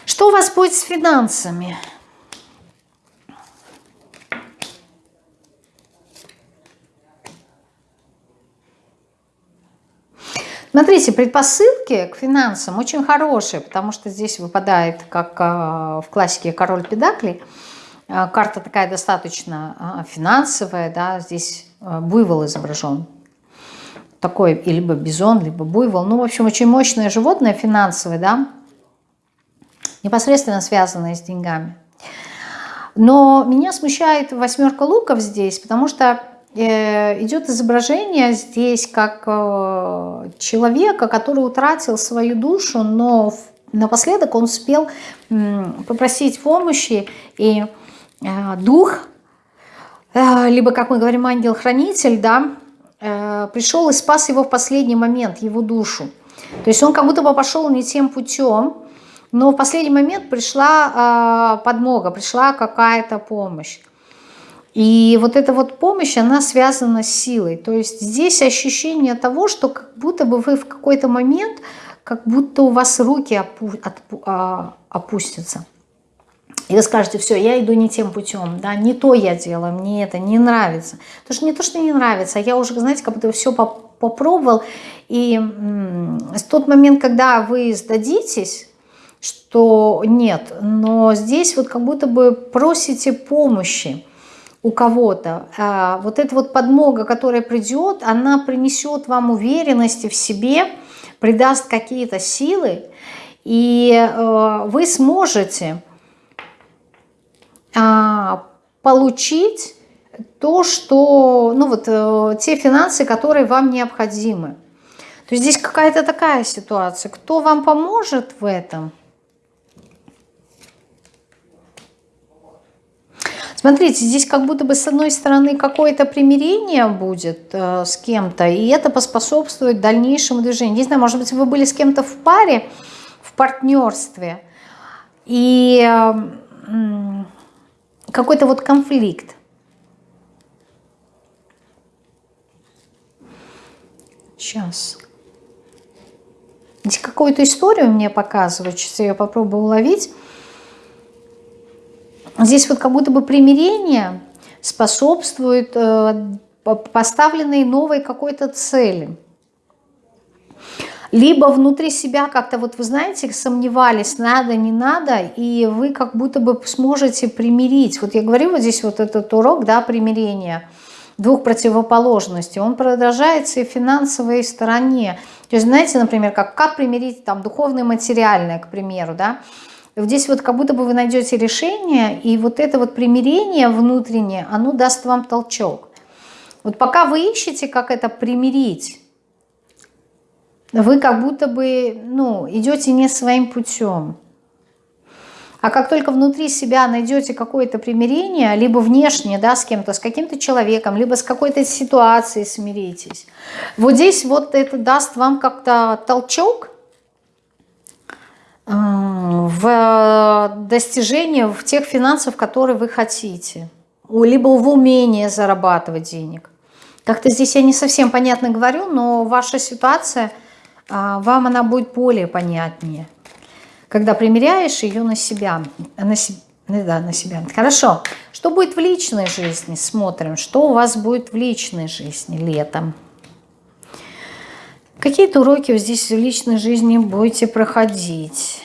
Что у вас будет с финансами? Смотрите, предпосылки к финансам очень хорошие, потому что здесь выпадает, как а, в классике король педаклей, а, карта такая достаточно а, финансовая, да, здесь буйвол изображен. Такой либо бизон, либо буйвол. Ну, в общем, очень мощное животное финансовое, да, непосредственно связанное с деньгами. Но меня смущает восьмерка луков здесь, потому что идет изображение здесь как э, человека, который утратил свою душу, но напоследок он успел попросить помощи, и э, дух, либо, как мы говорим, ангел-хранитель, да, пришел и спас его в последний момент, его душу. То есть он как будто бы пошел не тем путем, но в последний момент пришла подмога, пришла какая-то помощь. И вот эта вот помощь, она связана с силой. То есть здесь ощущение того, что как будто бы вы в какой-то момент, как будто у вас руки опу отпу а, опустятся. И вы скажете, все, я иду не тем путем, да, не то я делаю, мне это не нравится. Потому что не то, что не нравится, а я уже, знаете, как будто все попробовал. И в тот момент, когда вы сдадитесь, что нет, но здесь вот как будто бы просите помощи у кого-то, а, вот эта вот подмога, которая придет, она принесет вам уверенности в себе, придаст какие-то силы, и э, вы сможете а, получить то, что, ну вот, э, те финансы, которые вам необходимы. То есть здесь какая-то такая ситуация. Кто вам поможет в этом? Смотрите, здесь как будто бы с одной стороны какое-то примирение будет э, с кем-то, и это поспособствует дальнейшему движению. Не знаю, может быть, вы были с кем-то в паре, в партнерстве, и э, какой-то вот конфликт. Сейчас. Здесь какую-то историю мне показывают, сейчас я попробую уловить. Здесь вот как будто бы примирение способствует э, поставленной новой какой-то цели. Либо внутри себя как-то, вот вы знаете, сомневались, надо, не надо, и вы как будто бы сможете примирить. Вот я говорю, вот здесь вот этот урок, да, примирения двух противоположностей, он продолжается и в финансовой стороне. То есть, знаете, например, как, как примирить там духовное и материальное, к примеру, да, здесь вот как будто бы вы найдете решение, и вот это вот примирение внутреннее, оно даст вам толчок. Вот пока вы ищете, как это примирить, вы как будто бы ну, идете не своим путем. А как только внутри себя найдете какое-то примирение, либо внешне, да, с кем-то, с каким-то человеком, либо с какой-то ситуацией смиритесь, вот здесь вот это даст вам как-то толчок, в достижение в тех финансов, которые вы хотите. Либо в умении зарабатывать денег. Как-то здесь я не совсем понятно говорю, но ваша ситуация, а, вам она будет более понятнее. Когда примеряешь ее на себя. На, ну да, на себя. Хорошо. Что будет в личной жизни? Смотрим, что у вас будет в личной жизни летом. Какие-то уроки здесь в личной жизни будете проходить.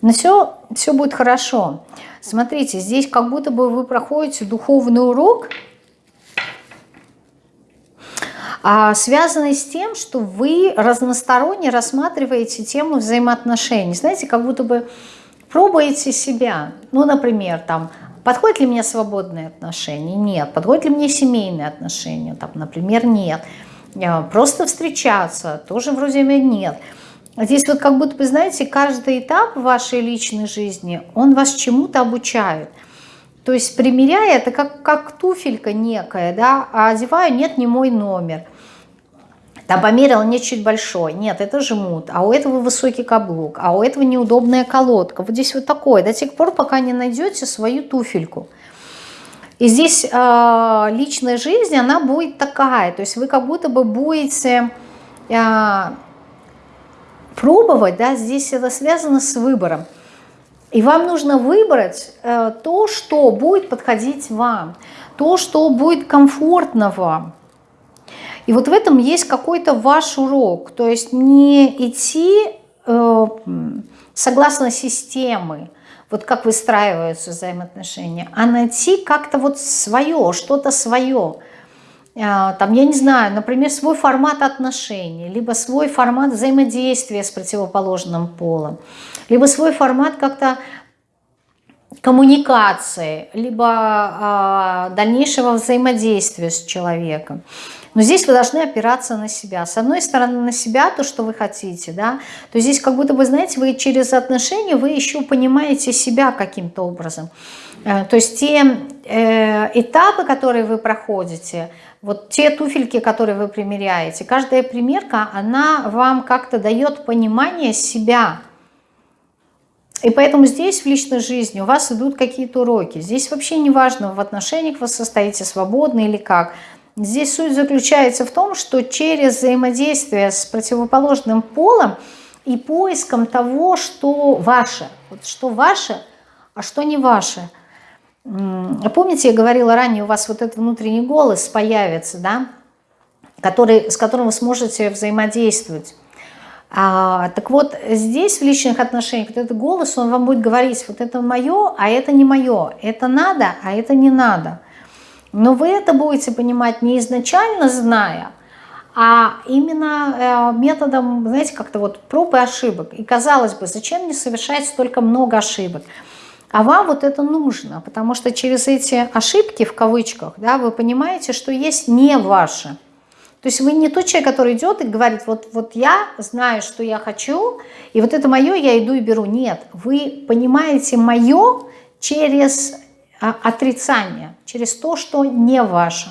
Но все, все будет хорошо. Смотрите, здесь как будто бы вы проходите духовный урок, а, связанный с тем, что вы разносторонне рассматриваете тему взаимоотношений. Знаете, как будто бы пробуете себя. Ну, например, там, Подходят ли мне свободные отношения? Нет. Подходят ли мне семейные отношения? Там, например, нет. Просто встречаться? Тоже вроде нет. Здесь вот как будто бы, знаете, каждый этап вашей личной жизни, он вас чему-то обучает. То есть примеряя, это как, как туфелька некая, да, а одеваю, нет, не мой номер. Там померил, нет, чуть большой. Нет, это жмут. А у этого высокий каблук. А у этого неудобная колодка. Вот здесь вот такое. До тех пор, пока не найдете свою туфельку. И здесь э, личная жизнь, она будет такая. То есть вы как будто бы будете э, пробовать. Да, здесь это связано с выбором. И вам нужно выбрать э, то, что будет подходить вам. То, что будет комфортно вам. И вот в этом есть какой-то ваш урок. То есть не идти э, согласно системы, вот как выстраиваются взаимоотношения, а найти как-то вот свое, что-то свое. Э, там, я не знаю, например, свой формат отношений, либо свой формат взаимодействия с противоположным полом, либо свой формат как-то коммуникации, либо э, дальнейшего взаимодействия с человеком. Но здесь вы должны опираться на себя. С одной стороны, на себя, то, что вы хотите, да, то здесь как будто бы, знаете, вы через отношения, вы еще понимаете себя каким-то образом. Э, то есть те э, этапы, которые вы проходите, вот те туфельки, которые вы примеряете, каждая примерка, она вам как-то дает понимание себя. И поэтому здесь в личной жизни у вас идут какие-то уроки. Здесь вообще не важно, в отношениях вы состоите свободно или как. Здесь суть заключается в том, что через взаимодействие с противоположным полом и поиском того, что ваше, вот что ваше, а что не ваше. Помните, я говорила ранее, у вас вот этот внутренний голос появится, да, который, с которым вы сможете взаимодействовать. А, так вот, здесь в личных отношениях вот этот голос, он вам будет говорить, вот это мое, а это не мое, это надо, а это не надо. Но вы это будете понимать не изначально зная, а именно э, методом, знаете, как-то вот проб и ошибок. И казалось бы, зачем мне совершать столько много ошибок? А вам вот это нужно, потому что через эти ошибки, в кавычках, да, вы понимаете, что есть не ваше. То есть вы не тот человек, который идет и говорит, вот, вот я знаю, что я хочу, и вот это мое я иду и беру. Нет, вы понимаете мое через а, отрицание, через то, что не ваше.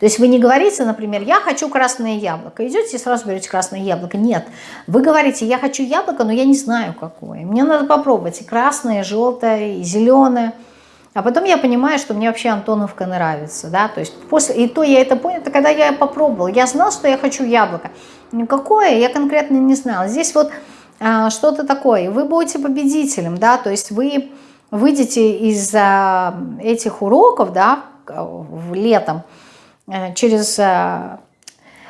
То есть вы не говорите, например, я хочу красное яблоко. Идете и сразу берете красное яблоко. Нет. Вы говорите, я хочу яблоко, но я не знаю какое. Мне надо попробовать и красное, и желтое, и зеленое. А потом я понимаю, что мне вообще Антоновка нравится. Да? То есть после, и то я это понял, это когда я попробовала. Я знал, что я хочу яблоко. Никакое я конкретно не знала. Здесь вот а, что-то такое. Вы будете победителем. Да? То есть вы выйдете из а, этих уроков да, в летом, Э, через... Э,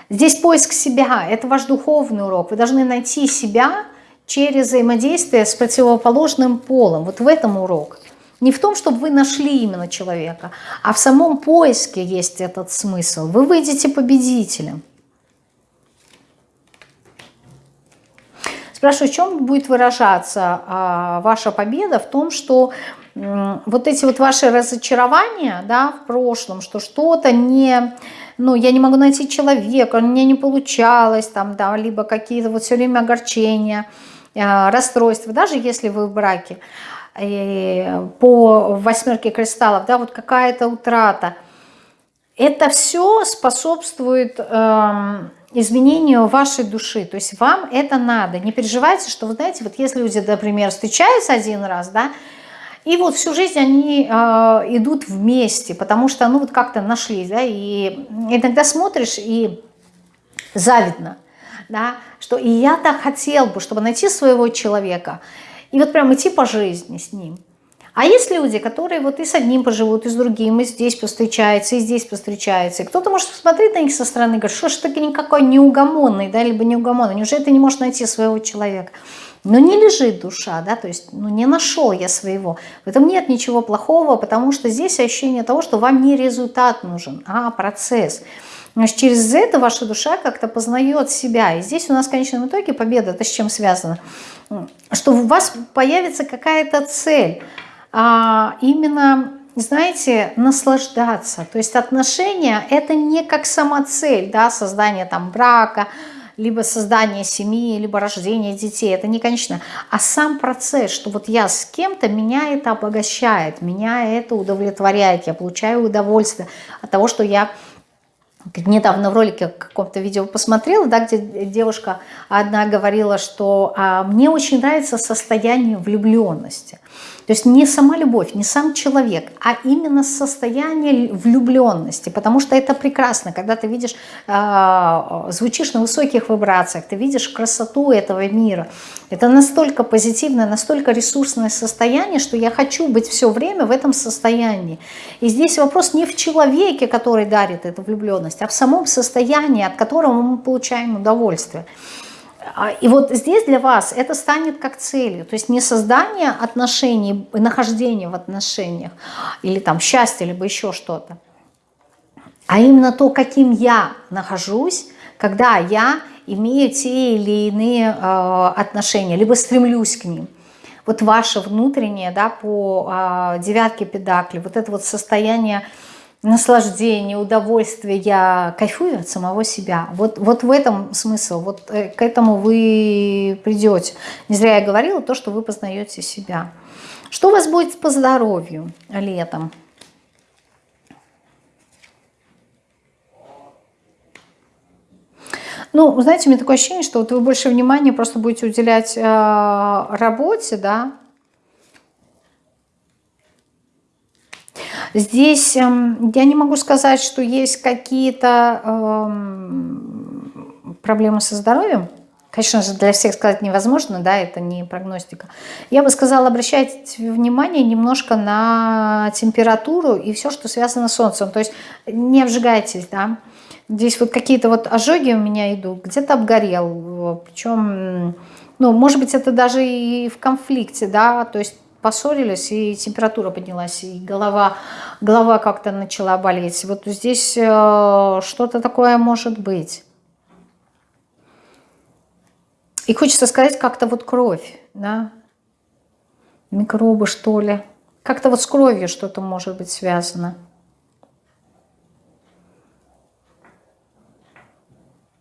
здесь поиск себя, это ваш духовный урок. Вы должны найти себя через взаимодействие с противоположным полом. Вот в этом урок. Не в том, чтобы вы нашли именно человека, а в самом поиске есть этот смысл. Вы выйдете победителем. Спрашиваю, в чем будет выражаться а, ваша победа? В том, что вот эти вот ваши разочарования да, в прошлом, что что-то не, ну, я не могу найти человека, у меня не получалось, там, да, либо какие-то вот все время огорчения, э, расстройства, даже если вы в браке, по восьмерке кристаллов, да, вот какая-то утрата, это все способствует э, изменению вашей души, то есть вам это надо, не переживайте, что, вы знаете, вот если люди, например, встречаются один раз, да, и вот всю жизнь они э, идут вместе, потому что, ну, вот как-то нашлись, да, и иногда смотришь и завидно, да, что и я так хотел бы, чтобы найти своего человека, и вот прям идти по жизни с ним. А есть люди, которые вот и с одним поживут, и с другим, и здесь повстречаются, и здесь повстречаются. И кто-то может посмотреть на них со стороны и говорить, что ж таки никакой неугомонный, да, либо неугомонный, неужели ты не можешь найти своего человека? Но не лежит душа, да, то есть ну, не нашел я своего. В этом нет ничего плохого, потому что здесь ощущение того, что вам не результат нужен, а процесс. Значит, через это ваша душа как-то познает себя. И здесь у нас в конечном итоге победа, это с чем связано? Что у вас появится какая-то цель. А именно, знаете, наслаждаться. То есть отношения – это не как самоцель, да, создание там брака, либо создание семьи, либо рождение детей. Это не конечно. А сам процесс, что вот я с кем-то, меня это обогащает, меня это удовлетворяет, я получаю удовольствие от того, что я недавно в ролике каком-то видео посмотрела, да, где девушка одна говорила, что а, мне очень нравится состояние влюбленности. То есть не сама любовь, не сам человек, а именно состояние влюбленности, потому что это прекрасно, когда ты видишь, э, звучишь на высоких вибрациях, ты видишь красоту этого мира. Это настолько позитивное, настолько ресурсное состояние, что я хочу быть все время в этом состоянии. И здесь вопрос не в человеке, который дарит эту влюбленность, а в самом состоянии, от которого мы получаем удовольствие. А, и вот здесь для вас это станет как целью. То есть не создание отношений, нахождение в отношениях, или там счастье, либо еще что-то, а именно то, каким я нахожусь, когда я имею те или иные э, отношения, либо стремлюсь к ним. Вот ваше внутреннее, да, по э, девятке педакли, вот это вот состояние наслаждение, удовольствие, я кайфую от самого себя. Вот, вот в этом смысл, вот э, к этому вы придете. Не зря я говорила то, что вы познаете себя. Что у вас будет по здоровью летом? Ну, знаете, у меня такое ощущение, что вот вы больше внимания просто будете уделять э, работе, да, Здесь эм, я не могу сказать, что есть какие-то эм, проблемы со здоровьем. Конечно же, для всех сказать невозможно, да, это не прогностика. Я бы сказала, обращайте внимание немножко на температуру и все, что связано с солнцем. То есть не обжигайтесь, да. Здесь вот какие-то вот ожоги у меня идут, где-то обгорел, причем, ну, может быть, это даже и в конфликте, да, то есть поссорились, и температура поднялась, и голова, голова как-то начала болеть. Вот здесь э, что-то такое может быть. И хочется сказать, как-то вот кровь, да, микробы, что ли. Как-то вот с кровью что-то может быть связано.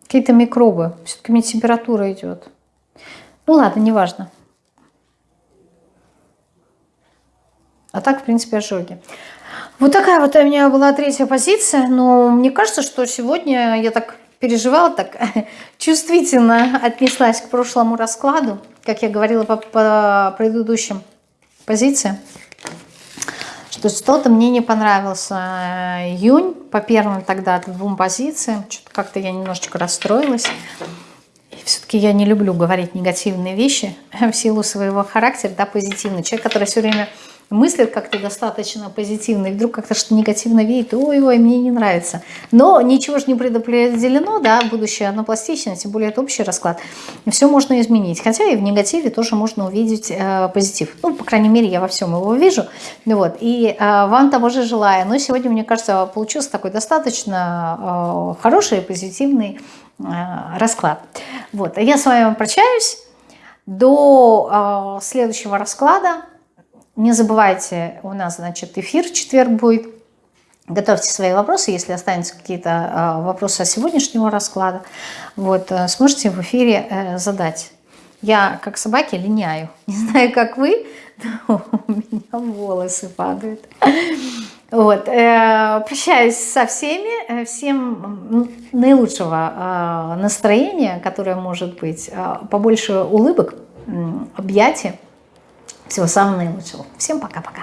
Какие-то микробы. Все-таки мне температура идет. Ну ладно, неважно. А так, в принципе, ожоги. Вот такая вот у меня была третья позиция. Но мне кажется, что сегодня я так переживала, так чувствительно отнеслась к прошлому раскладу, как я говорила по, по предыдущим позициям, что что-то мне не понравился э, июнь по первым тогда двум позициям. Что-то как-то я немножечко расстроилась. Все-таки я не люблю говорить негативные вещи в силу своего характера, да, позитивный. Человек, который все время мыслит как-то достаточно позитивно, и вдруг как-то что-то негативно видит, ой-ой, мне не нравится. Но ничего же не предопределено, да, будущее оно пластично, тем более это общий расклад. И все можно изменить. Хотя и в негативе тоже можно увидеть э, позитив. Ну, по крайней мере, я во всем его вижу. Вот. И э, вам того же желаю. Но сегодня, мне кажется, получился такой достаточно э, хороший, позитивный э, расклад. Вот. А я с вами прощаюсь. До э, следующего расклада. Не забывайте, у нас, значит, эфир в четверг будет. Готовьте свои вопросы, если останутся какие-то э, вопросы о сегодняшнего расклада. Вот, э, сможете в эфире э, задать. Я, как собаки, линяю. Не знаю, как вы, но у меня волосы падают. Вот, прощаюсь со всеми. Всем наилучшего настроения, которое может быть. Побольше улыбок, объятий. Всего самого наилучшего. Всем пока-пока.